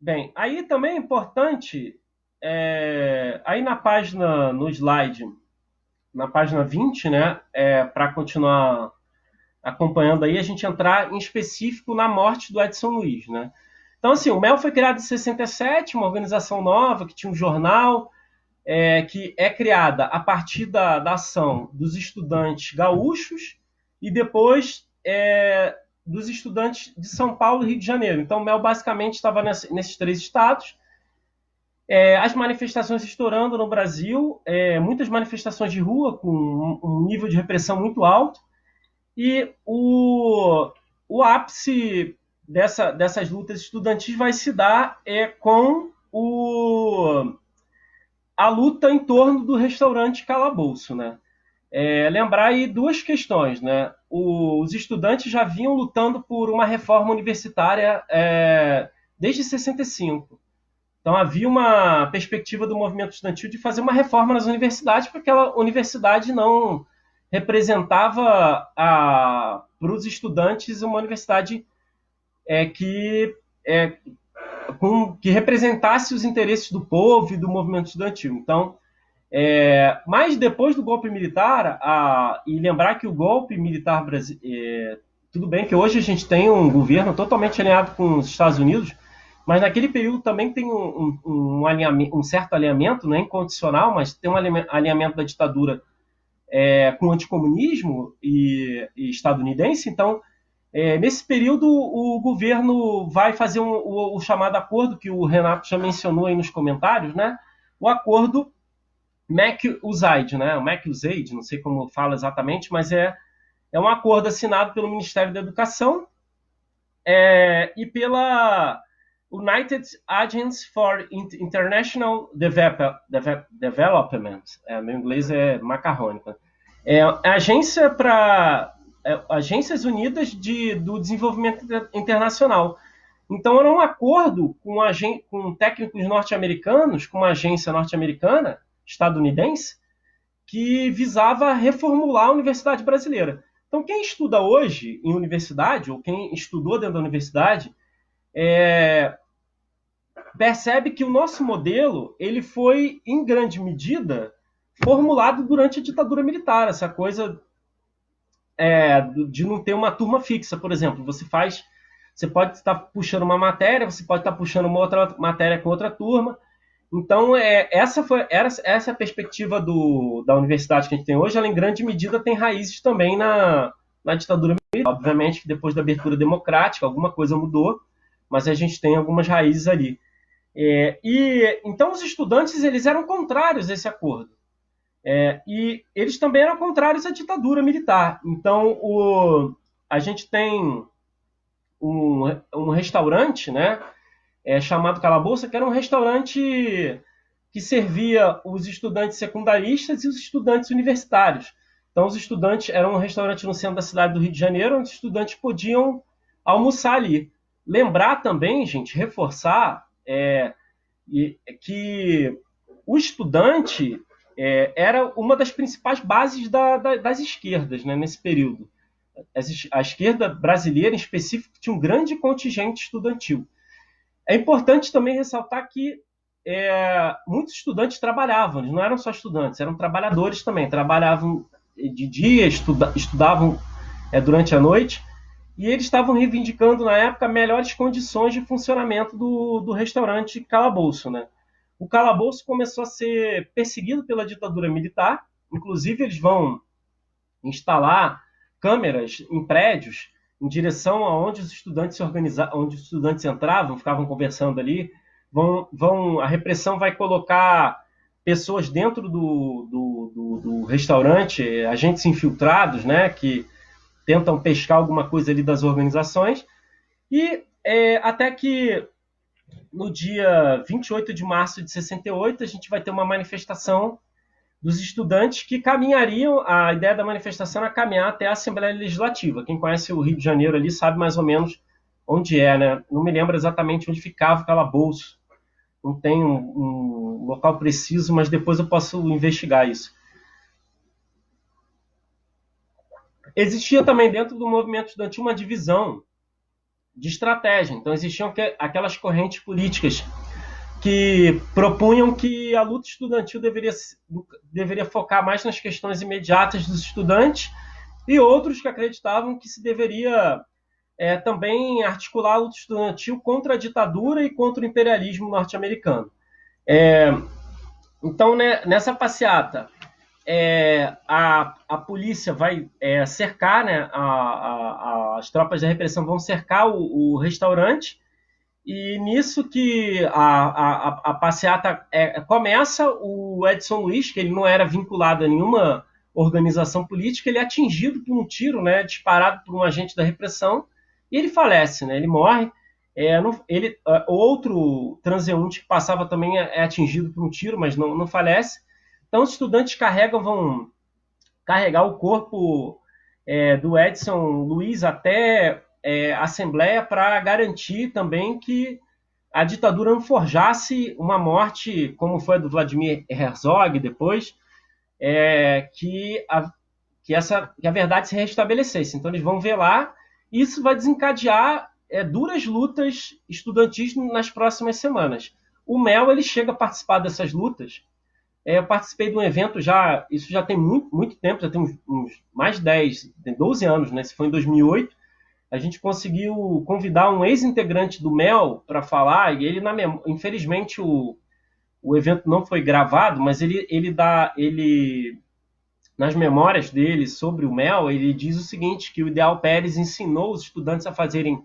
Bem, aí também é importante, é... aí na página, no slide, na página 20, né, é, para continuar acompanhando aí, a gente entrar em específico na morte do Edson Luiz, né? Então, assim, o MEL foi criado em 67, uma organização nova que tinha um jornal, é, que é criada a partir da, da ação dos estudantes gaúchos e depois é, dos estudantes de São Paulo e Rio de Janeiro. Então, o MEL basicamente estava nesse, nesses três estados. É, as manifestações estourando no Brasil, é, muitas manifestações de rua com um, nível de repressão muito alto. E o, o ápice dessa, dessas lutas estudantis vai se dar é, com o, a luta em torno do restaurante Calabouço. Né? É, lembrar aí duas questões. Né? O, os estudantes já vinham lutando por uma reforma universitária é, desde 65. Então havia uma perspectiva do movimento estudantil de fazer uma reforma nas universidades, porque aquela universidade não representava para os estudantes uma universidade é, que, é, com, que representasse os interesses do povo e do movimento estudantil. Então, é, mas depois do golpe militar, a, e lembrar que o golpe militar é, tudo bem que hoje a gente tem um governo totalmente alinhado com os Estados Unidos, mas naquele período também tem um, um, um, um certo alinhamento, não é incondicional, mas tem um alinhamento da ditadura é, com o anticomunismo e, e estadunidense. Então, é, nesse período, o governo vai fazer um, o, o, chamado acordo que o Renato já mencionou aí nos comentários, né? O acordo MAC-USAID, né? O MAC-USAID, não sei como fala exatamente, mas é, é um acordo assinado pelo Ministério da Educação é, e pela United Agents for International Development, é, meu inglês é macarrônico, é agência para é, Agências Unidas de, do Desenvolvimento Internacional. Então era um acordo com, com técnicos norte-americanos, com uma agência norte-americana, estadunidense, que visava reformular a universidade brasileira. Então quem estuda hoje em universidade, ou quem estudou dentro da universidade, é, percebe que o nosso modelo ele foi, em grande medida, formulado durante a ditadura militar. Essa coisa é, de não ter uma turma fixa, por exemplo. Você faz. Você pode estar puxando uma matéria, você pode estar puxando uma outra matéria com outra turma. Então, é, essa foi essa, essa é a perspectiva do, da universidade que a gente tem hoje. Ela, em grande medida, tem raízes também na, na ditadura militar. Obviamente, depois da abertura democrática, alguma coisa mudou, mas a gente tem algumas raízes ali. É, e então os estudantes eles eram contrários a esse acordo. É, e eles também eram contrários à ditadura militar. Então o, a gente tem um, um restaurante, né, é, chamado Calabouça, que era um restaurante que servia os estudantes secundaristas e os estudantes universitários. Então, os estudantes era um restaurante no centro da cidade do Rio de Janeiro, onde os estudantes podiam almoçar ali. Lembrar também, gente, reforçar é, que o estudante é, era uma das principais bases da, da, das esquerdas né, nesse período. A esquerda brasileira, em específico, tinha um grande contingente estudantil. É importante também ressaltar que é, muitos estudantes trabalhavam, eles não eram só estudantes, eram trabalhadores também, trabalhavam de dia, estuda, estudavam é, durante a noite, e eles estavam reivindicando na época melhores condições de funcionamento do, do restaurante Calabouço. Né? O Calabouço começou a ser perseguido pela ditadura militar, inclusive eles vão instalar câmeras em prédios em direção aonde os estudantes se organizavam, onde os estudantes entravam, ficavam conversando ali. Vão, vão, a repressão vai colocar pessoas dentro do, do, do, do restaurante, agentes infiltrados, né, que tentam pescar alguma coisa ali das organizações, e é, até que no dia 28 de março de 68 a gente vai ter uma manifestação dos estudantes que caminhariam, a ideia da manifestação era caminhar até a Assembleia Legislativa. Quem conhece o Rio de Janeiro ali sabe mais ou menos onde é, né? Não me lembro exatamente onde ficava o calabouço. Não tem um, um local preciso, mas depois eu posso investigar isso. Existia também dentro do movimento estudantil uma divisão de estratégia. Então existiam aquelas correntes políticas que propunham que a luta estudantil deveria, deveria focar mais nas questões imediatas dos estudantes e outros que acreditavam que se deveria é, também articular a luta estudantil contra a ditadura e contra o imperialismo norte-americano. É, então, né, nessa passeata, é, a, a polícia vai é, cercar, né, a, a, as tropas da repressão vão cercar o, o restaurante, e nisso que a, a, passeata é, começa, o Edson Luiz, que ele não era vinculado a nenhuma organização política, ele é atingido por um tiro, né, disparado por um agente da repressão, e ele falece, né, ele morre. É, não, ele, outro transeunte que passava também é, é atingido por um tiro, mas não, não falece. Então, os estudantes carregam, vão carregar o corpo é, do Edson Luiz até é, a Assembleia para garantir também que a ditadura não forjasse uma morte, como foi a do Vladimir Herzog depois, é, que, a, que, essa, que a verdade se restabelecesse. Então, eles vão lá, e isso vai desencadear é, duras lutas estudantis nas próximas semanas. O Mel ele chega a participar dessas lutas eu participei de um evento já, isso já tem muito, muito tempo, já tem uns, uns mais de 10, 12 anos, né? Isso foi em 2008. a gente conseguiu convidar um ex-integrante do MEL para falar, e ele, na mem... infelizmente, o, o evento não foi gravado, mas ele, ele dá. ele nas memórias dele sobre o MEL, ele diz o seguinte, que o Ideal Pérez ensinou os estudantes a fazerem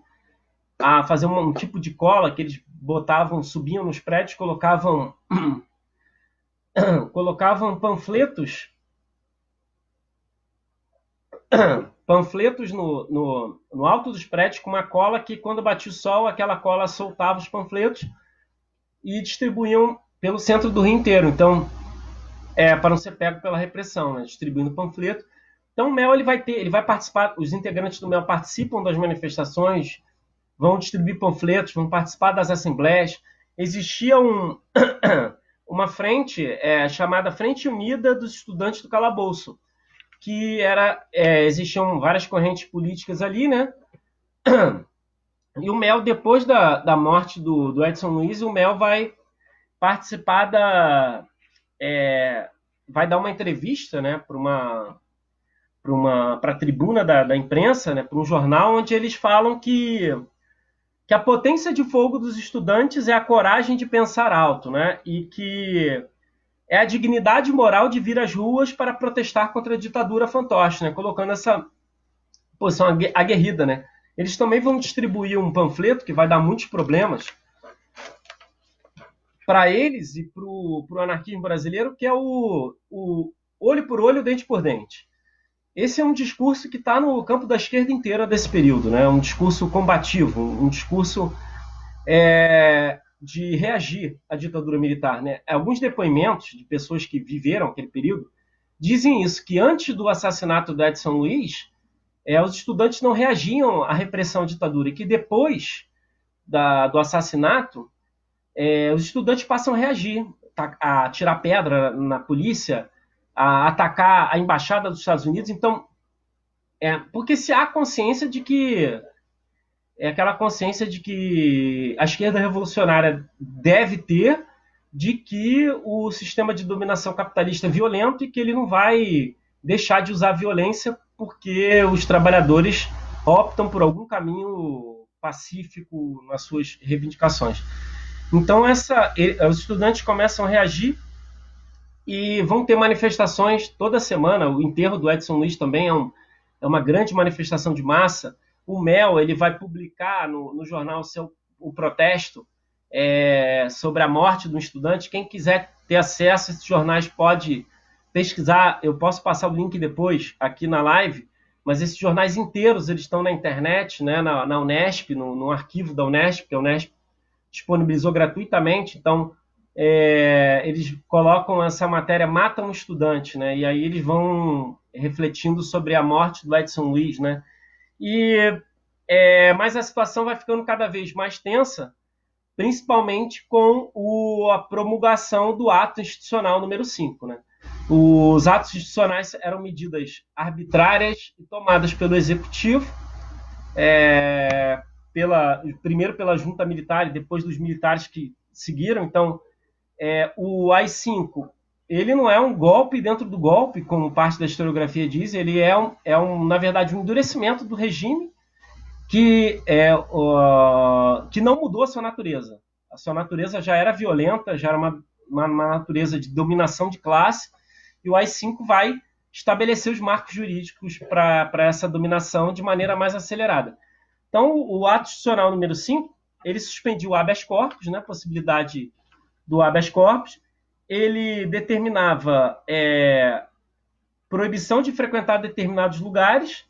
a fazer um, um tipo de cola que eles botavam, subiam nos prédios, colocavam colocavam panfletos panfletos no, no, no, alto dos prédios com uma cola que, quando batia o sol, aquela cola soltava os panfletos e distribuíam pelo centro do Rio inteiro. Então, é, para não ser pego pela repressão, né? distribuindo panfleto. Então, o MEL ele vai ter, ele vai participar, os integrantes do MEL participam das manifestações, vão distribuir panfletos, vão participar das assembleias. Existia um, uma frente é, chamada Frente Unida dos Estudantes do Calabouço, que era é, existiam várias correntes políticas ali, né? E o Mel, depois da, da morte do, do Edson Luiz, o Mel vai participar da. É, vai dar uma entrevista né, para uma para uma para a tribuna da, da imprensa, né, para um jornal, onde eles falam que que a potência de fogo dos estudantes é a coragem de pensar alto, né? E que é a dignidade moral de vir às ruas para protestar contra a ditadura fantoche, né? Colocando essa posição aguerrida, né? Eles também vão distribuir um panfleto que vai dar muitos problemas para eles e para o anarquismo brasileiro, que é o, o olho por olho, dente por dente. Esse é um discurso que está no campo da esquerda inteira desse período, né? um discurso combativo, um discurso é, de reagir à ditadura militar. Né? Alguns depoimentos de pessoas que viveram aquele período dizem isso, que antes do assassinato do Edson Luiz, é, os estudantes não reagiam à repressão à ditadura, e que depois da, do assassinato, é, os estudantes passam a reagir, a tirar pedra na polícia, a atacar a embaixada dos Estados Unidos. Então, é, porque se há consciência de que é aquela consciência de que a esquerda revolucionária deve ter de que o sistema de dominação capitalista é violento e que ele não vai deixar de usar violência porque os trabalhadores optam por algum caminho pacífico nas suas reivindicações. Então essa, os estudantes começam a reagir e vão ter manifestações toda semana. O enterro do Edson Luiz também é, um, é uma grande manifestação de massa. O Mel ele vai publicar no, no jornal seu o protesto é, sobre a morte do estudante. Quem quiser ter acesso a esses jornais pode pesquisar. Eu posso passar o link depois aqui na live. Mas esses jornais inteiros eles estão na internet, né, na, na Unesp, no, no arquivo da Unesp, que a Unesp disponibilizou gratuitamente. Então, é, eles colocam essa matéria mata um estudante, né? E aí eles vão refletindo sobre a morte do Edson Luiz, né? E é, mas a situação vai ficando cada vez mais tensa, principalmente com o, a promulgação do ato institucional número 5, né? Os atos institucionais eram medidas arbitrárias tomadas pelo executivo, é, pela, primeiro pela junta militar e depois dos militares que seguiram. Então, é, o AI-5 ele não é um golpe dentro do golpe, como parte da historiografia diz, ele é, um, é um, na verdade um endurecimento do regime que, é, uh, que não mudou a sua natureza. A sua natureza já era violenta, já era uma, uma, uma natureza de dominação de classe, e o AI-5 vai estabelecer os marcos jurídicos para essa dominação de maneira mais acelerada. Então, o ato institucional número 5, ele suspendiu o habeas corpus, né, possibilidade do habeas corpus, ele determinava é, proibição de frequentar determinados lugares,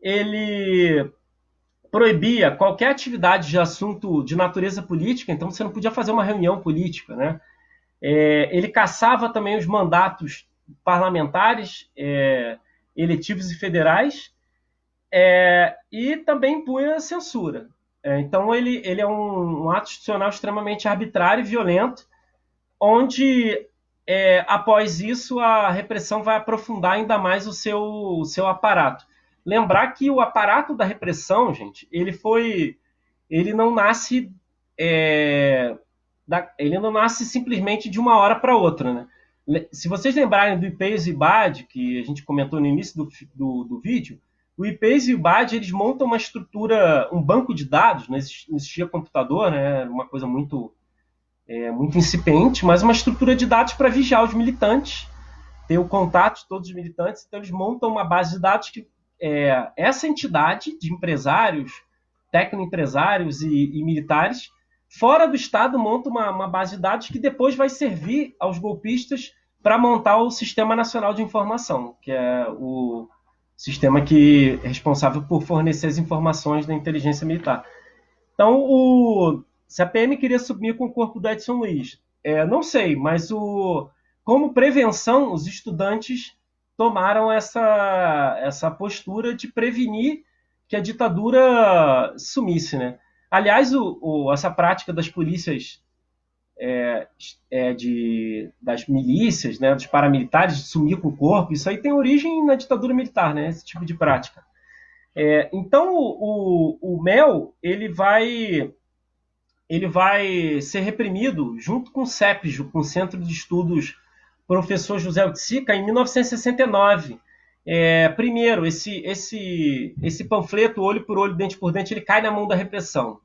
ele proibia qualquer atividade de assunto de natureza política, então você não podia fazer uma reunião política, né? É, ele caçava também os mandatos parlamentares, é, eletivos e federais, é, e também impunha censura. É, então, ele, ele é um, um, ato institucional extremamente arbitrário e violento, onde, é, após isso, a repressão vai aprofundar ainda mais o seu, o seu aparato. Lembrar que o aparato da repressão, gente, ele foi. Ele não nasce. É, da, ele não nasce simplesmente de uma hora para outra, né? Se vocês lembrarem do Ipeios e Bad, que a gente comentou no início do, do, do vídeo, o IPACE e o BAD eles montam uma estrutura, um banco de dados, não existia computador, né? Uma coisa muito é, muito incipiente, mas uma estrutura de dados para vigiar os militantes, ter o contato de todos os militantes. Então eles montam uma base de dados que é, essa entidade de empresários, tecnoempresários e, e militares fora do Estado monta uma, uma, base de dados que depois vai servir aos golpistas para montar o Sistema Nacional de Informação, que é o sistema que é responsável por fornecer as informações da inteligência militar. Então, o, se a PM queria subir com o corpo do Edson Luiz, é, não sei, mas o, como prevenção, os estudantes tomaram essa, essa postura de prevenir que a ditadura sumisse. Né? Aliás, o, o, essa prática das polícias é, é, de, das milícias, né, dos paramilitares, de sumir com o corpo, isso aí tem origem na ditadura militar, né, esse tipo de prática. É, então, o, o, Mel ele vai, ele vai ser reprimido junto com o CEPJO, com o Centro de Estudos Professor José Utzica, em 1969. É, primeiro, esse, esse, esse panfleto, olho por olho, dente por dente, ele cai na mão da repressão.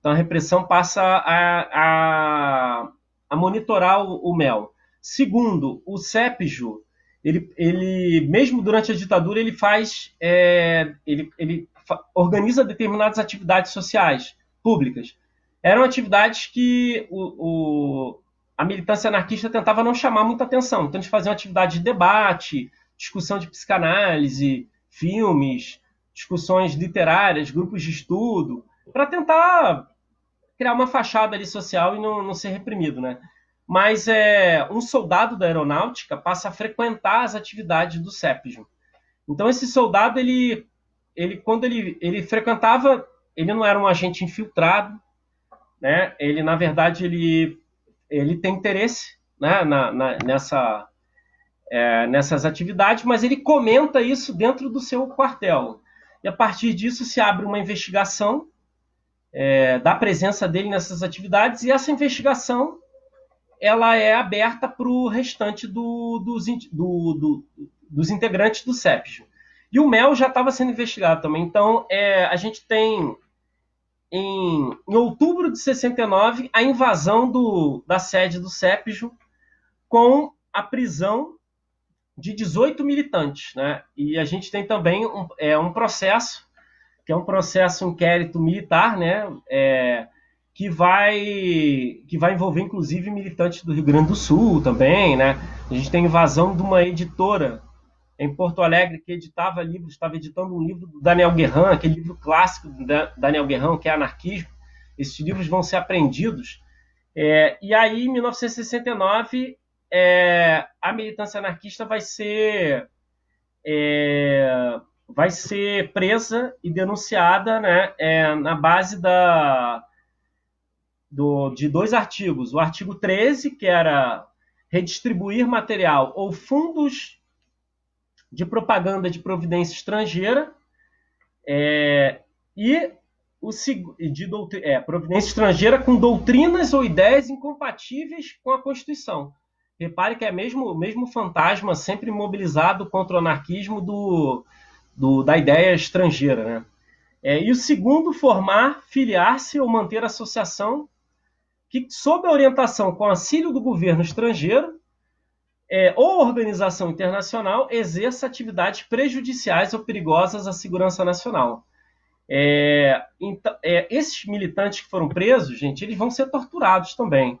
Então a repressão passa a, a, a monitorar o, o, mel. Segundo, o CEPJO, ele, ele, mesmo durante a ditadura, ele faz, é, ele, ele organiza determinadas atividades sociais, públicas. Eram atividades que o, o, a militância anarquista tentava não chamar muita atenção. Então eles faziam atividade de debate, discussão de psicanálise, filmes, discussões literárias, grupos de estudo, para tentar criar uma fachada ali social e não, não ser reprimido, né? Mas é, um soldado da aeronáutica passa a frequentar as atividades do CEPJO. Então esse soldado, ele, ele quando ele, ele frequentava, ele não era um agente infiltrado, né? Ele na verdade ele, ele tem interesse, né? Na, na nessa é, nessas atividades, mas ele comenta isso dentro do seu quartel. E a partir disso se abre uma investigação é, da presença dele nessas atividades e essa investigação ela é aberta para o restante do, dos, do, do, dos integrantes do CEPJ. E o Mel já estava sendo investigado também. Então, é, a gente tem, em, em, outubro de 69, a invasão do, da sede do CEPJ com a prisão de 18 militantes. Né? E a gente tem também um, é, um processo que é um processo inquérito militar, né? É, que vai que vai envolver inclusive militantes do Rio Grande do Sul também, né? A gente tem invasão de uma editora em Porto Alegre que editava livros, estava editando um livro do Daniel Guerran, aquele livro clássico do Daniel Guerran, que é Anarquismo. Esses livros vão ser apreendidos. É, e aí, em 1969, é, a militância anarquista vai ser é, vai ser presa e denunciada né, é, na base da, do, de dois artigos. O artigo 13, que era redistribuir material ou fundos de propaganda de providência estrangeira, é, e o de é, providência estrangeira com doutrinas ou ideias incompatíveis com a Constituição. Repare que é mesmo o mesmo fantasma sempre mobilizado contra o anarquismo do, do, da ideia estrangeira. Né? É, e o segundo, formar, filiar-se ou manter associação que, sob a orientação com auxílio do governo estrangeiro é, ou organização internacional, exerça atividades prejudiciais ou perigosas à segurança nacional. É, então, é, esses militantes que foram presos, gente, eles vão ser torturados também.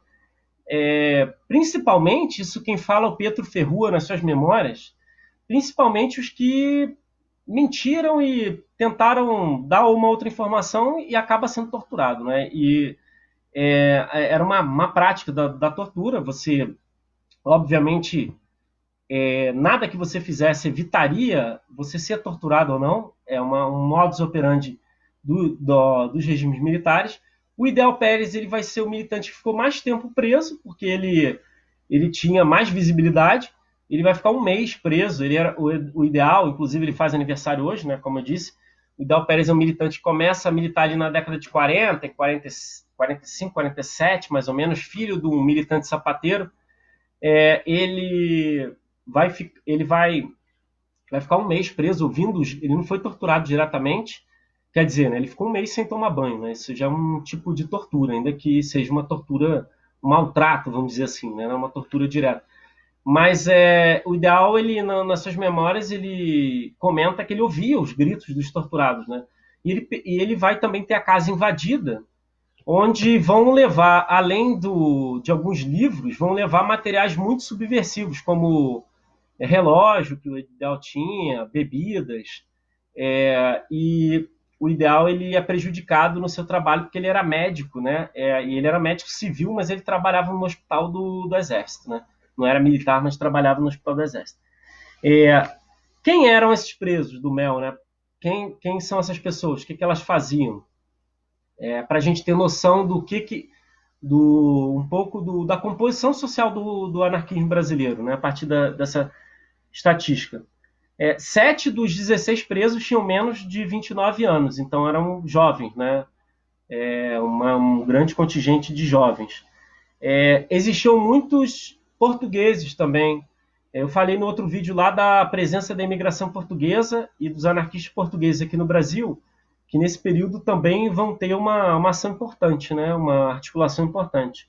É, principalmente, isso quem fala é o Pedro Ferrua nas suas memórias, principalmente os que mentiram e tentaram dar uma outra informação e acaba sendo torturado, né? E é, era uma, uma prática da, da, tortura. Você, obviamente, é, nada que você fizesse evitaria você ser torturado ou não. É uma, um modus operandi do, do, dos regimes militares. O Ideal Pérez ele vai ser o militante que ficou mais tempo preso, porque ele, ele tinha mais visibilidade ele vai ficar um mês preso. Ele era o, o, ideal, inclusive ele faz aniversário hoje, né? Como eu disse. O Ideal Pérez é um militante que começa a militar ali na década de 40, 40 45, 47, mais ou menos, filho de um militante sapateiro. É, ele vai, ele vai vai ficar um mês preso ouvindo. Ele não foi torturado diretamente, quer dizer, né, ele ficou um mês sem tomar banho. Né, isso já é um tipo de tortura, ainda que seja uma tortura, um maltrato, vamos dizer assim, né, é uma tortura direta. Mas é, o ideal, ele nas suas memórias, ele comenta que ele ouvia os gritos dos torturados, né? E ele, e ele vai também ter a casa invadida, onde vão levar, além do, de alguns livros, vão levar materiais muito subversivos, como é, relógio que o ideal tinha, bebidas, é, e o ideal ele é prejudicado no seu trabalho porque ele era médico, né? É, e ele era médico civil, mas ele trabalhava no hospital do, do exército, né? Não era militar, mas trabalhava no hospital do exército. É, quem eram esses presos do Mel, né? Quem, quem são essas pessoas? O que, que elas faziam? É, Para a gente ter noção do que, que do um pouco do, da composição social do, do anarquismo brasileiro, né? A partir da, dessa estatística. É, sete dos 16 presos tinham menos de 29 anos, então eram jovens, né? É, uma, um grande contingente de jovens. É, existiam muitos portugueses também. Eu falei no outro vídeo lá da presença da imigração portuguesa e dos anarquistas portugueses aqui no Brasil, que nesse período também vão ter uma, uma ação importante, né? uma articulação importante.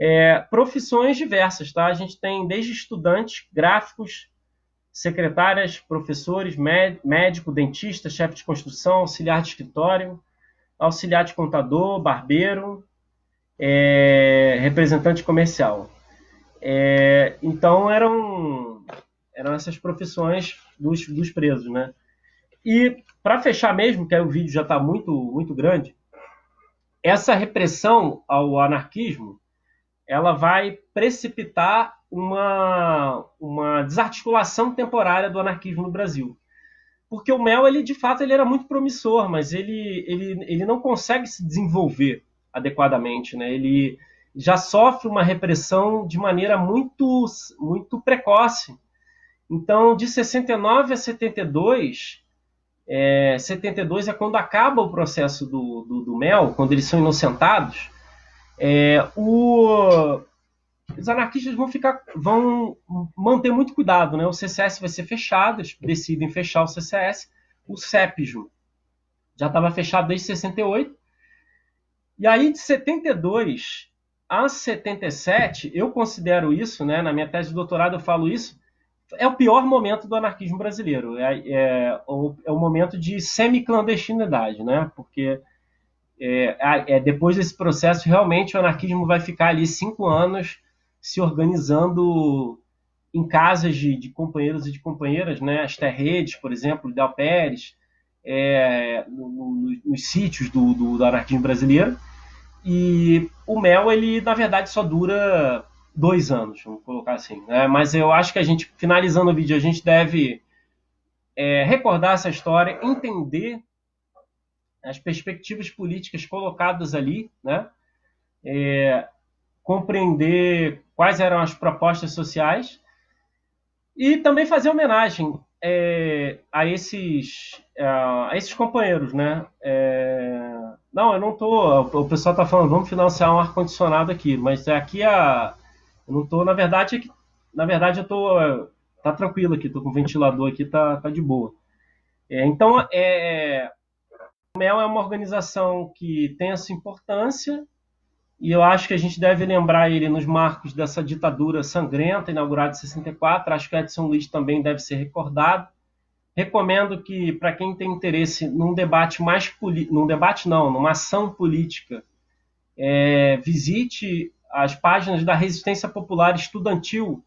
É, profissões diversas, tá? A gente tem desde estudantes, gráficos, secretárias, professores, médico, dentista, chefe de construção, auxiliar de escritório, auxiliar de contador, barbeiro, é, representante comercial. É, então eram, eram essas profissões dos, dos presos, né? E para fechar mesmo, que aí o vídeo já está muito, muito grande, essa repressão ao anarquismo ela vai precipitar uma, uma desarticulação temporária do anarquismo no Brasil. Porque o Mel, ele de fato, ele era muito promissor, mas ele, ele, ele não consegue se desenvolver adequadamente. Né? Ele já sofre uma repressão de maneira muito, muito precoce. Então, de 69 a 72, é, 72 é quando acaba o processo do, do, do Mel, quando eles são inocentados, é, o, os anarquistas vão ficar, vão manter muito cuidado, né? O CCS vai ser fechado, eles decidem fechar o CCS, o CEPJO já estava fechado desde 68. E aí de 72 a 77, eu considero isso, né? Na minha tese de doutorado eu falo isso, é o pior momento do anarquismo brasileiro. É, é, o, é o momento de semi-clandestinidade, né? Porque é, é, depois desse processo, realmente o anarquismo vai ficar ali cinco anos se organizando em casas de, de companheiros e de companheiras, né? as terredes, por exemplo, Del Pérez, é, no, no, nos sítios do, do, do, anarquismo brasileiro. E o Mel, ele na verdade só dura dois anos, vamos colocar assim. Né? Mas eu acho que a gente, finalizando o vídeo, a gente deve é, recordar essa história, entender as perspectivas políticas colocadas ali, né? É, compreender quais eram as propostas sociais e também fazer homenagem é, a esses a esses companheiros, né? É, não, eu não tô. O pessoal está falando, vamos financiar um ar condicionado aqui, mas aqui a eu não tô, na verdade, aqui, na verdade eu tô tá tranquilo aqui, tô com o ventilador aqui, tá, tá de boa. É, então, é, o MEL é uma organização que tem essa importância e eu acho que a gente deve lembrar ele nos marcos dessa ditadura sangrenta inaugurada em 64. Acho que Edson Luiz também deve ser recordado. Recomendo que, para quem tem interesse num debate mais político, num debate não, numa ação política, é, visite as páginas da Resistência Popular Estudantil,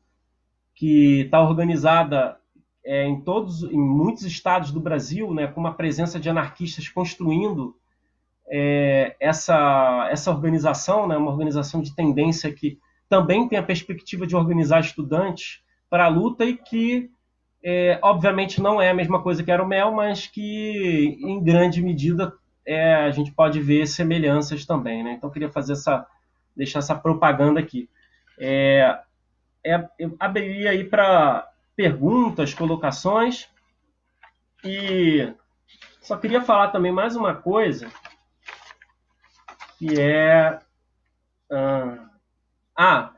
que está organizada é, em todos, em muitos estados do Brasil, né, com uma presença de anarquistas construindo é, essa, essa organização, né, uma organização de tendência que também tem a perspectiva de organizar estudantes para a luta e que, é, obviamente, não é a mesma coisa que era o MEL, mas que, em grande medida, é, a gente pode ver semelhanças também. Né? Então, queria fazer essa, deixar essa propaganda aqui. É, é, eu abriria aí para perguntas, colocações. E só queria falar também mais uma coisa, que é. Ah,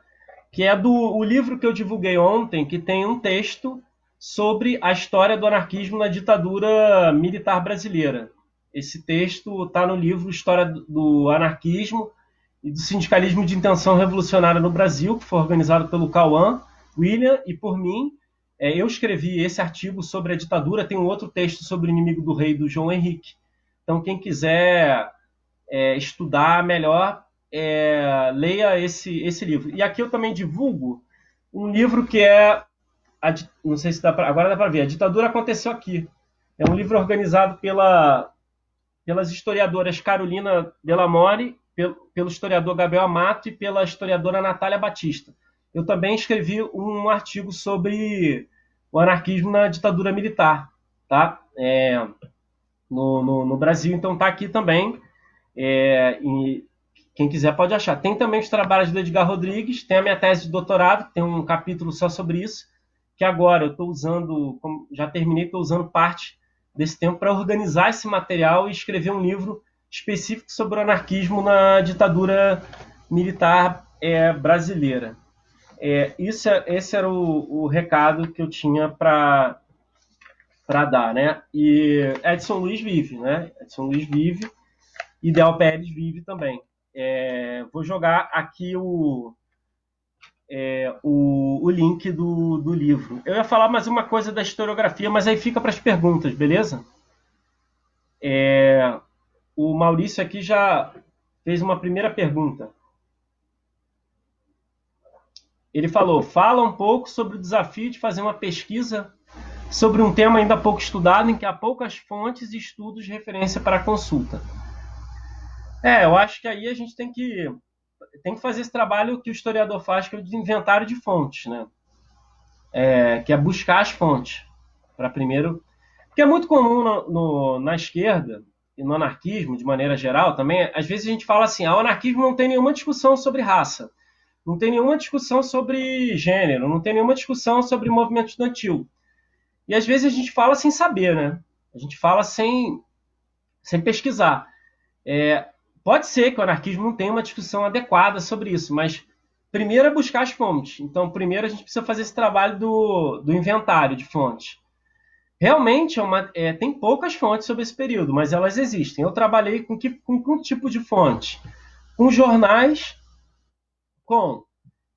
que é do o livro que eu divulguei ontem, que tem um texto sobre a história do anarquismo na ditadura militar brasileira. Esse texto está no livro História do Anarquismo e do Sindicalismo de Intenção Revolucionária no Brasil, que foi organizado pelo Cauã, William e por mim. É, eu escrevi esse artigo sobre a ditadura, tem um outro texto sobre o inimigo do rei, do João Henrique. Então, quem quiser é, estudar melhor, é, leia esse, esse livro. E aqui eu também divulgo um livro que é. A, não sei se dá pra, agora dá para ver. A ditadura aconteceu aqui. É um livro organizado pela, pelas historiadoras Carolina Delamore, pelo, pelo historiador Gabriel Amato e pela historiadora Natália Batista. Eu também escrevi um artigo sobre o anarquismo na ditadura militar, tá? É, no, no, no, Brasil, então está aqui também. É, e quem quiser pode achar. Tem também os trabalhos do Edgar Rodrigues, tem a minha tese de doutorado, tem um capítulo só sobre isso, que agora eu estou usando, já terminei, estou usando parte desse tempo para organizar esse material e escrever um livro específico sobre o anarquismo na ditadura militar é, brasileira. É, isso, é, esse era o, o recado que eu tinha para para dar, né? E Edson Luiz vive, né? Edson Luiz vive, Ideal Pérez vive também. É, vou jogar aqui o, é, o, o, link do, do livro. Eu ia falar mais uma coisa da historiografia, mas aí fica para as perguntas, beleza? É, o Maurício aqui já fez uma primeira pergunta. Ele falou: fala um pouco sobre o desafio de fazer uma pesquisa sobre um tema ainda pouco estudado, em que há poucas fontes e estudos de referência para consulta. É, eu acho que aí a gente tem que, tem que fazer esse trabalho que o historiador faz, que é o de inventário de fontes, né? É, que é buscar as fontes. Para primeiro. Porque é muito comum no, no, na esquerda e no anarquismo, de maneira geral, também, às vezes a gente fala assim: ah, o anarquismo não tem nenhuma discussão sobre raça, não tem nenhuma discussão sobre gênero, não tem nenhuma discussão sobre movimento estudantil. E às vezes a gente fala sem saber, né? A gente fala sem, sem pesquisar. É, Pode ser que o anarquismo não tenha uma discussão adequada sobre isso, mas primeiro é buscar as fontes. Então, primeiro a gente precisa fazer esse trabalho do, do inventário de fontes. Realmente é uma, é, tem poucas fontes sobre esse período, mas elas existem. Eu trabalhei com que, com tipo de fonte? Com jornais, com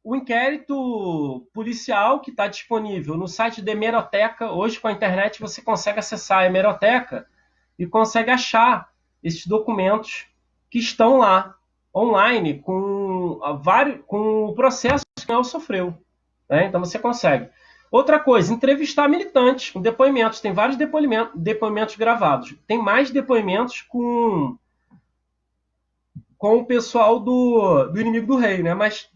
o inquérito policial que está disponível no site da Hemeroteca. Hoje, com a internet, você consegue acessar a Hemeroteca e consegue achar esses documentos que estão lá online com, vários, com o processo que ela sofreu. Né? Então você consegue. Outra coisa, entrevistar militantes com depoimentos. Tem vários depoimentos, depoimentos gravados. Tem mais depoimentos com, com o pessoal do, do inimigo do rei, né? Mas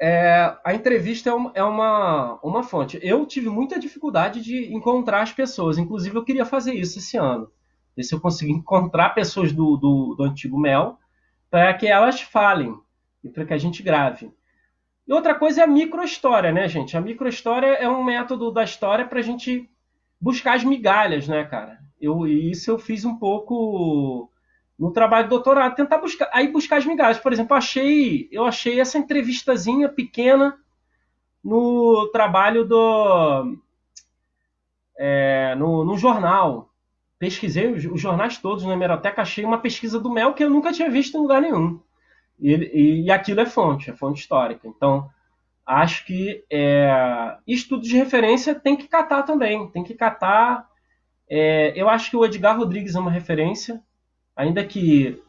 é, a entrevista é, é uma, uma fonte. Eu tive muita dificuldade de encontrar as pessoas. Inclusive, eu queria fazer isso esse ano ver se eu consigo encontrar pessoas do, do, do antigo Mel para que elas falem e para que a gente grave. E outra coisa é a microhistória, né, gente? A microhistória é um método da história para a gente buscar as migalhas, né, cara? Eu, isso eu fiz um pouco no trabalho de doutorado, tentar buscar, aí buscar as migalhas. Por exemplo, eu achei, eu achei essa entrevistazinha pequena no trabalho do é, no, no jornal pesquisei os, os, jornais todos na hemeroteca, achei uma pesquisa do Mel que eu nunca tinha visto em lugar nenhum. E, e, aquilo é fonte, é fonte histórica. Então, acho que é, estudos de referência tem que catar também, tem que catar. É, eu acho que o Edgar Rodrigues é uma referência, ainda que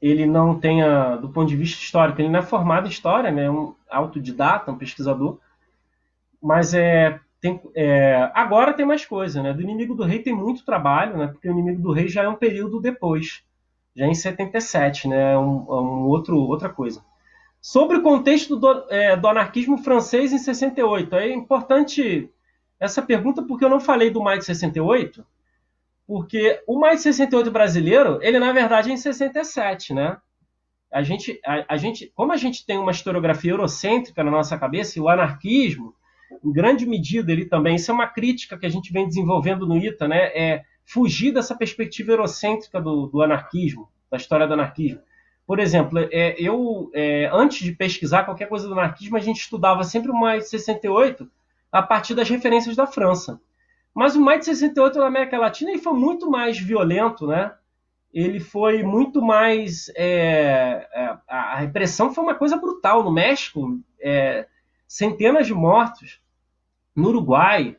ele não tenha, do ponto de vista histórico, ele não é formado em história, né, é um autodidata, um pesquisador, mas é tem, é, agora tem mais coisa, né? Do Inimigo do Rei tem muito trabalho, né? Porque o Inimigo do Rei já é um período depois, já em 77, né? É um, é um outro, outra coisa. Sobre o contexto do, é, do, anarquismo francês em 68, é importante essa pergunta porque eu não falei do maio de 68, porque o maio de 68 brasileiro, ele na verdade é em 67, né? A gente, a, a gente, como a gente tem uma historiografia eurocêntrica na nossa cabeça, e o anarquismo em grande medida, ele também, isso é uma crítica que a gente vem desenvolvendo no ITA, né? É fugir dessa perspectiva eurocêntrica do, do anarquismo, da história do anarquismo. Por exemplo, é, eu, é, antes de pesquisar qualquer coisa do anarquismo, a gente estudava sempre o mais 68 a partir das referências da França. Mas o maio de 68 na América Latina ele foi muito mais violento, né? Ele foi muito mais. É, é a repressão foi uma coisa brutal. No México, é, centenas de mortos. No Uruguai.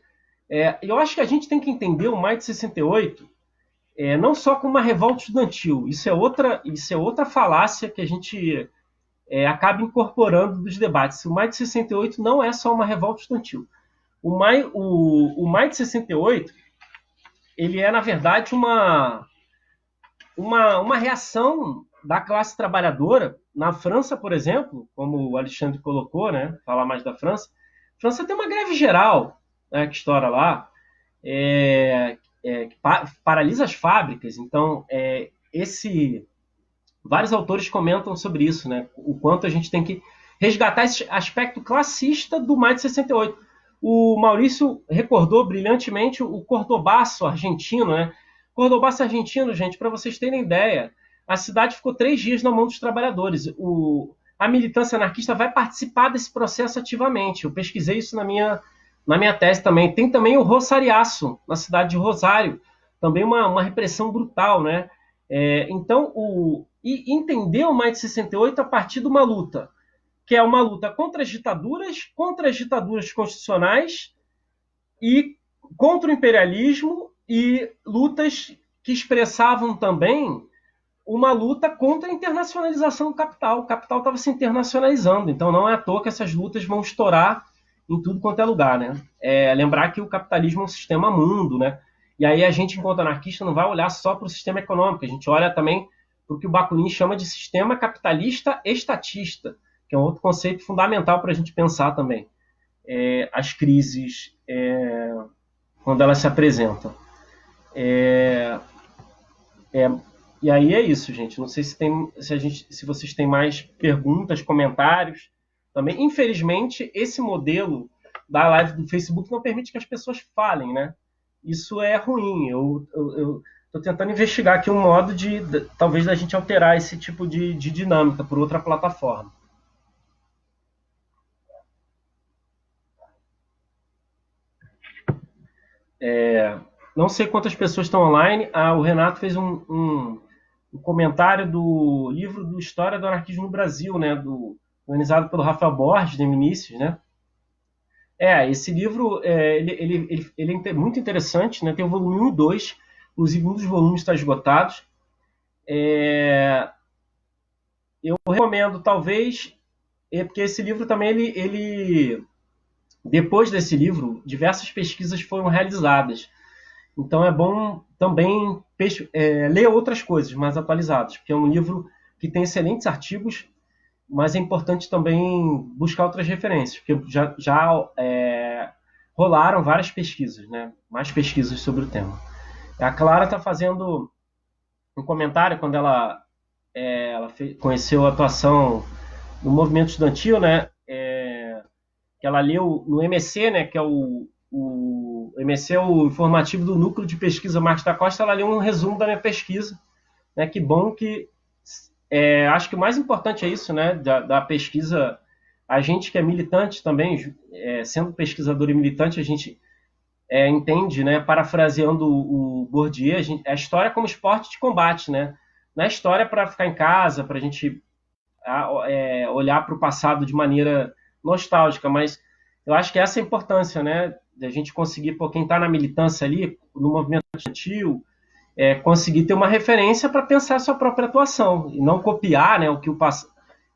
É, eu acho que a gente tem que entender o maio de 68 é, não só como uma revolta estudantil. Isso é outra, isso é outra falácia que a gente é, acaba incorporando dos debates. O maio de 68 não é só uma revolta estudantil. O maio, o, o maio de 68 ele é, na verdade, uma, uma, uma reação da classe trabalhadora. Na França, por exemplo, como o Alexandre colocou, né, falar mais da França, França tem uma greve geral né, que estoura lá, é, é, que paralisa as fábricas. Então, é, esse vários autores comentam sobre isso, né? O quanto a gente tem que resgatar esse aspecto classista do maio de 68. O Maurício recordou brilhantemente o Cordobaço argentino, né? Cordobaço argentino, gente, para vocês terem ideia, a cidade ficou três dias na mão dos trabalhadores. O, a militância anarquista vai participar desse processo ativamente. Eu pesquisei isso na minha, na minha tese também. Tem também o Rosariaço, na cidade de Rosário, também uma, uma repressão brutal, né? É, então, o, e entender o Maio de 68 a partir de uma luta, que é uma luta contra as ditaduras, contra as ditaduras constitucionais e contra o imperialismo e lutas que expressavam também uma luta contra a internacionalização do capital. O capital estava se internacionalizando, então não é à toa que essas lutas vão estourar em tudo quanto é lugar, né? É, lembrar que o capitalismo é um sistema mundo, né? E aí a gente, enquanto anarquista, não vai olhar só para o sistema econômico, a gente olha também para o que o Bakunin chama de sistema capitalista estatista, que é um outro conceito fundamental para a gente pensar também. É, as crises, é, quando elas se apresentam. É, é, e aí é isso, gente. Não sei se, tem, se, a gente, se vocês têm mais perguntas, comentários. Também, infelizmente, esse modelo da live do Facebook não permite que as pessoas falem, né? isso é ruim. Eu estou tentando investigar aqui um modo de, de, talvez, da gente alterar esse tipo de, de dinâmica por outra plataforma. É, não sei quantas pessoas estão online. Ah, o Renato fez um, um, um, comentário do livro do História do Anarquismo no Brasil, né, do, organizado pelo Rafael Borges, de Vinícius, né? É, esse livro é, ele, ele, ele, ele, é muito interessante, né? Tem o volume 1 e 2, inclusive um dos volumes está esgotado. É, eu recomendo, talvez, é porque esse livro também, ele, ele, depois desse livro, diversas pesquisas foram realizadas. Então é bom também é, ler outras coisas mais atualizadas, porque é um livro que tem excelentes artigos mas é importante também buscar outras referências, porque já, já é, rolaram várias pesquisas, né? mais pesquisas sobre o tema. A Clara está fazendo um comentário quando ela, é, ela fez, conheceu a atuação no movimento estudantil, né? É, que ela leu no MC, né? que é o, o MC é o informativo do Núcleo de Pesquisa Marcos da Costa, ela leu um resumo da minha pesquisa. Né? Que bom que é, acho que o mais importante é isso, né, da, da pesquisa. A gente que é militante também, é, sendo pesquisador e militante, a gente é, entende, né, parafraseando o, o Bourdieu, a, gente, a história como esporte de combate, né? Não é história para ficar em casa, para a gente é, olhar para o passado de maneira nostálgica, mas eu acho que essa é a importância, né? De a gente conseguir, por quem está na militância ali, no movimento estudantil, é, conseguir ter uma referência para pensar a sua própria atuação e não copiar né, o, que o,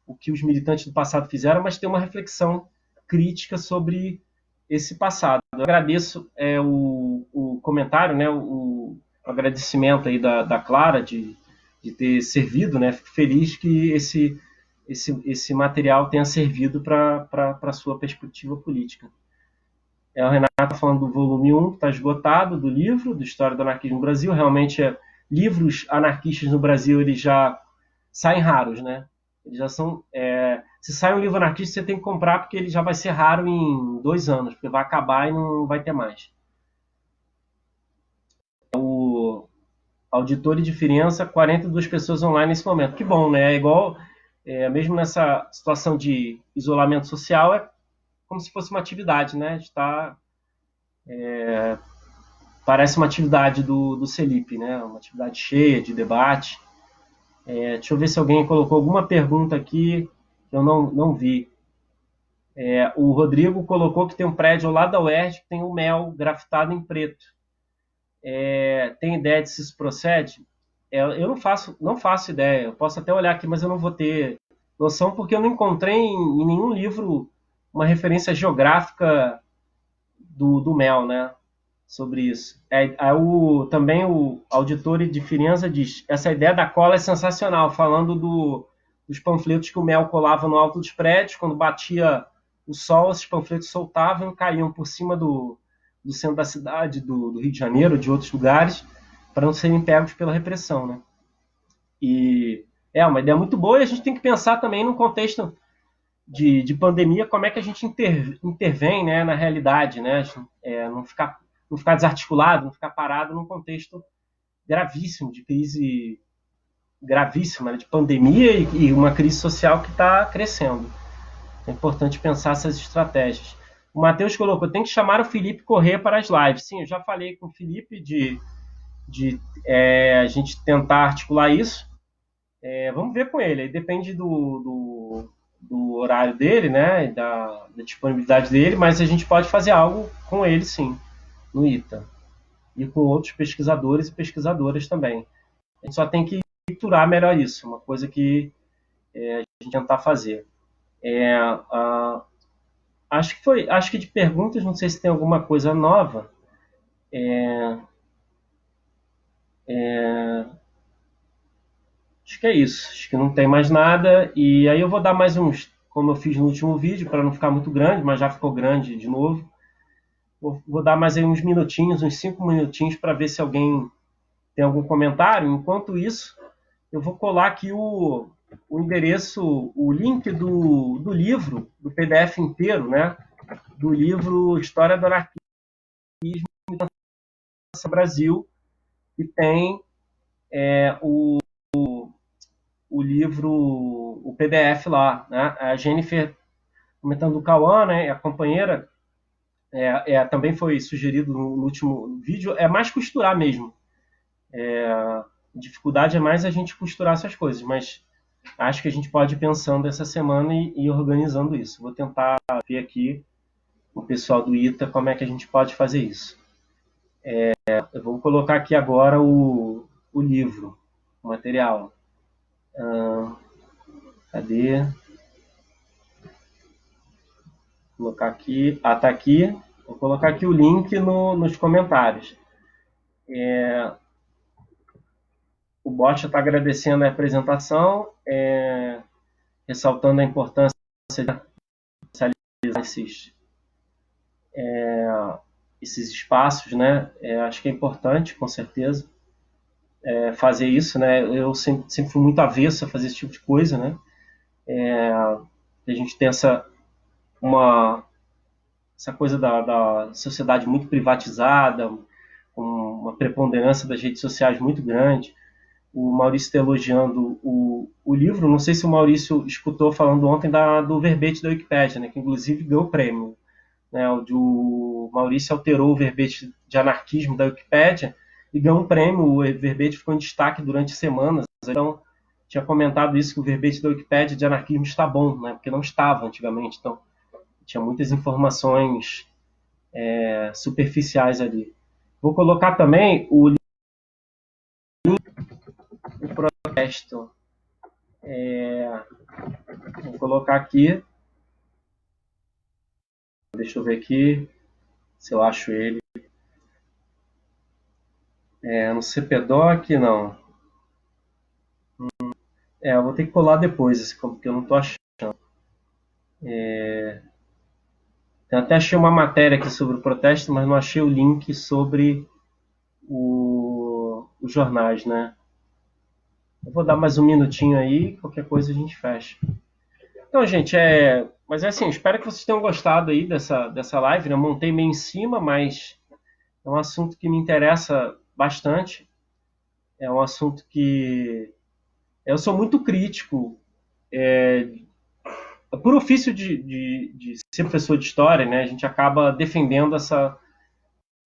o que os militantes do passado fizeram, mas ter uma reflexão crítica sobre esse passado. Eu agradeço é, o, o, comentário, né, o, o agradecimento aí da, da Clara de, de, ter servido, né, fico feliz que esse, esse, esse material tenha servido para a sua perspectiva política. É, o Renato está falando do volume 1, que está esgotado, do livro, do História do Anarquismo no Brasil. Realmente, é, livros anarquistas no Brasil, eles já saem raros, né? Eles já são... É, se sai um livro anarquista, você tem que comprar, porque ele já vai ser raro em dois anos, porque vai acabar e não vai ter mais. O auditor e diferença, 42 pessoas online nesse momento. Que bom, né? É igual, é, mesmo nessa situação de isolamento social, é como se fosse uma atividade, né? Está é, parece uma atividade do, do né? Uma atividade cheia de debate. É, deixa eu ver se alguém colocou alguma pergunta aqui que eu não, não vi. É, o Rodrigo colocou que tem um prédio lado da UERJ que tem o um mel grafitado em preto. É, tem ideia de se isso procede? É, eu não faço, não faço ideia. Eu posso até olhar aqui, mas eu não vou ter noção porque eu não encontrei em, em nenhum livro uma referência geográfica do, do mel, né? Sobre isso. É, é o, também o auditor de Firenze diz: essa ideia da cola é sensacional, falando do, dos panfletos que o mel colava no alto dos prédios, quando batia o sol, esses panfletos soltavam caíam por cima do, do centro da cidade, do, do Rio de Janeiro, de outros lugares, para não serem pegos pela repressão, né? E é uma ideia muito boa e a gente tem que pensar também no contexto de, de pandemia, como é que a gente inter, intervém né, na realidade, né? É, não, ficar, não ficar desarticulado, não ficar parado num contexto gravíssimo, de crise gravíssima, né, de pandemia e, e uma crise social que está crescendo. É importante pensar essas estratégias. O Matheus colocou, tem que chamar o Felipe Corrêa para as lives. Sim, eu já falei com o Felipe de, de é, a gente tentar articular isso. É, vamos ver com ele, aí depende do, do, do, horário dele, né, da, da, disponibilidade dele, mas a gente pode fazer algo com ele, sim, no ITA. E com outros pesquisadores e pesquisadoras também. A gente só tem que estruturar melhor isso, uma coisa que é, a gente tentar fazer. É, acho que foi, acho que de perguntas, não sei se tem alguma coisa nova. É, é, acho que é isso. Acho que não tem mais nada. E aí eu vou dar mais uns, como eu fiz no último vídeo, para não ficar muito grande, mas já ficou grande de novo. Vou, vou dar mais aí uns minutinhos, uns cinco minutinhos, para ver se alguém tem algum comentário. Enquanto isso, eu vou colar aqui o, o endereço, o link do, do livro, do PDF inteiro, né? Do livro História do Anarquismo no Brasil, que tem é, o, o livro, o PDF lá, né? A Jennifer comentando do Cauã, né? A companheira é, é, também foi sugerido no, no, último vídeo, é mais costurar mesmo. É, dificuldade é mais a gente costurar essas coisas, mas acho que a gente pode ir pensando essa semana e, e organizando isso. Vou tentar ver aqui o pessoal do ITA como é que a gente pode fazer isso. É, eu vou colocar aqui agora o, o livro, o material. Ah, cadê? Vou colocar aqui. Ah, tá aqui. Vou colocar aqui o link no, nos comentários. É, o bot está agradecendo a apresentação, é, ressaltando a importância de realizar esses, é, esses espaços, né? É, acho que é importante, com certeza, é, fazer isso, né? Eu sempre, sempre fui muito avesso a fazer esse tipo de coisa, né? É, a gente tem essa uma essa coisa da, da sociedade muito privatizada, uma preponderância das redes sociais muito grande o Maurício está elogiando o, o livro. Não sei se o Maurício escutou falando ontem da, do verbete da Wikipédia, né, que inclusive ganhou o prêmio. Né, o, o Maurício alterou o verbete de anarquismo da Wikipédia e ganhou um prêmio. O verbete ficou em destaque durante semanas. Então, tinha comentado isso que o verbete da Wikipédia de anarquismo está bom, né, porque não estava antigamente. Então, tinha muitas informações é, superficiais ali. Vou colocar também o o protesto. É, vou colocar aqui. Deixa eu ver aqui se eu acho ele. É, no CPDOC, não. Hum, é, eu vou ter que colar depois esse porque eu não estou achando. É, eu até achei uma matéria aqui sobre o protesto, mas não achei o link sobre o, os jornais, né? Eu vou dar mais um minutinho aí, qualquer coisa a gente fecha. Então, gente, é. Mas é assim, espero que vocês tenham gostado aí dessa, dessa live. Né? Eu montei meio em cima, mas é um assunto que me interessa bastante. É um assunto que. Eu sou muito crítico é, por ofício de, de, de, ser professor de história, né, a gente acaba defendendo essa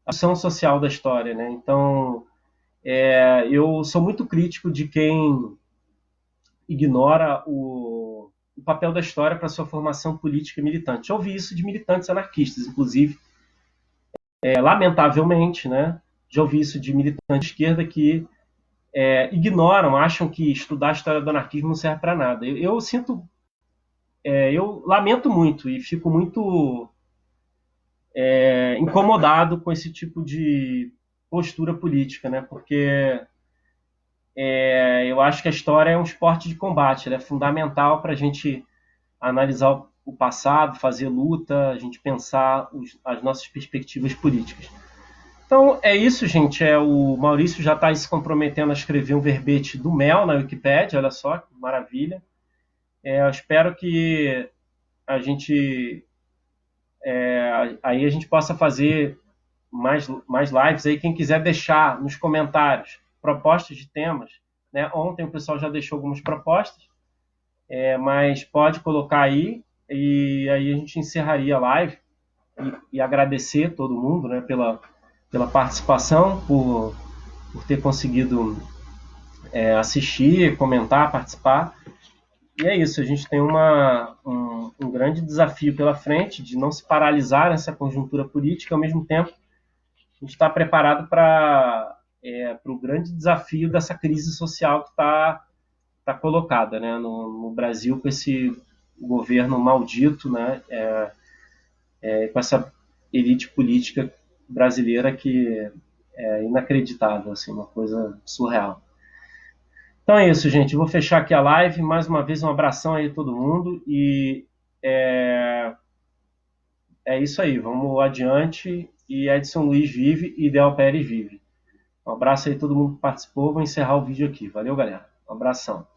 ação social da história, né? Então, é, eu sou muito crítico de quem ignora o, o papel da história para sua formação política e militante. Já ouvi isso de militantes anarquistas, inclusive, é, lamentavelmente, né? Já ouvi isso de militantes de esquerda que é, ignoram, acham que estudar a história do anarquismo não serve para nada. Eu, eu sinto, é, eu lamento muito e fico muito é, incomodado com esse tipo de postura política, né? Porque é, eu acho que a história é um esporte de combate, ela é fundamental para a gente analisar o passado, fazer luta, a gente pensar os, as nossas perspectivas políticas. Então é isso, gente. É o Maurício já está se comprometendo a escrever um verbete do Mel na Wikipedia. Olha só, que maravilha. É, eu espero que a gente é, aí a gente possa fazer mais, mais lives aí. Quem quiser deixar nos comentários propostas de temas, né? Ontem o pessoal já deixou algumas propostas, é, mas pode colocar aí e aí a gente encerraria a live e, e agradecer todo mundo, né? Pela pela participação, por, por ter conseguido é, assistir, comentar, participar. E é isso, a gente tem uma, um, um, grande desafio pela frente de não se paralisar nessa conjuntura política, ao mesmo tempo a gente está preparado para é, o grande desafio dessa crise social que está tá colocada né, no, no, Brasil com esse governo maldito, né, é, é, com essa elite política brasileira que é inacreditável, assim, uma coisa surreal. Então é isso, gente. vou fechar aqui a live. Mais uma vez, um abração aí a todo mundo. E é, é isso aí. Vamos adiante. E Edson Luiz vive e Del Pérez vive. Um abraço aí a todo mundo que participou. Vou encerrar o vídeo aqui. Valeu, galera. Um abração.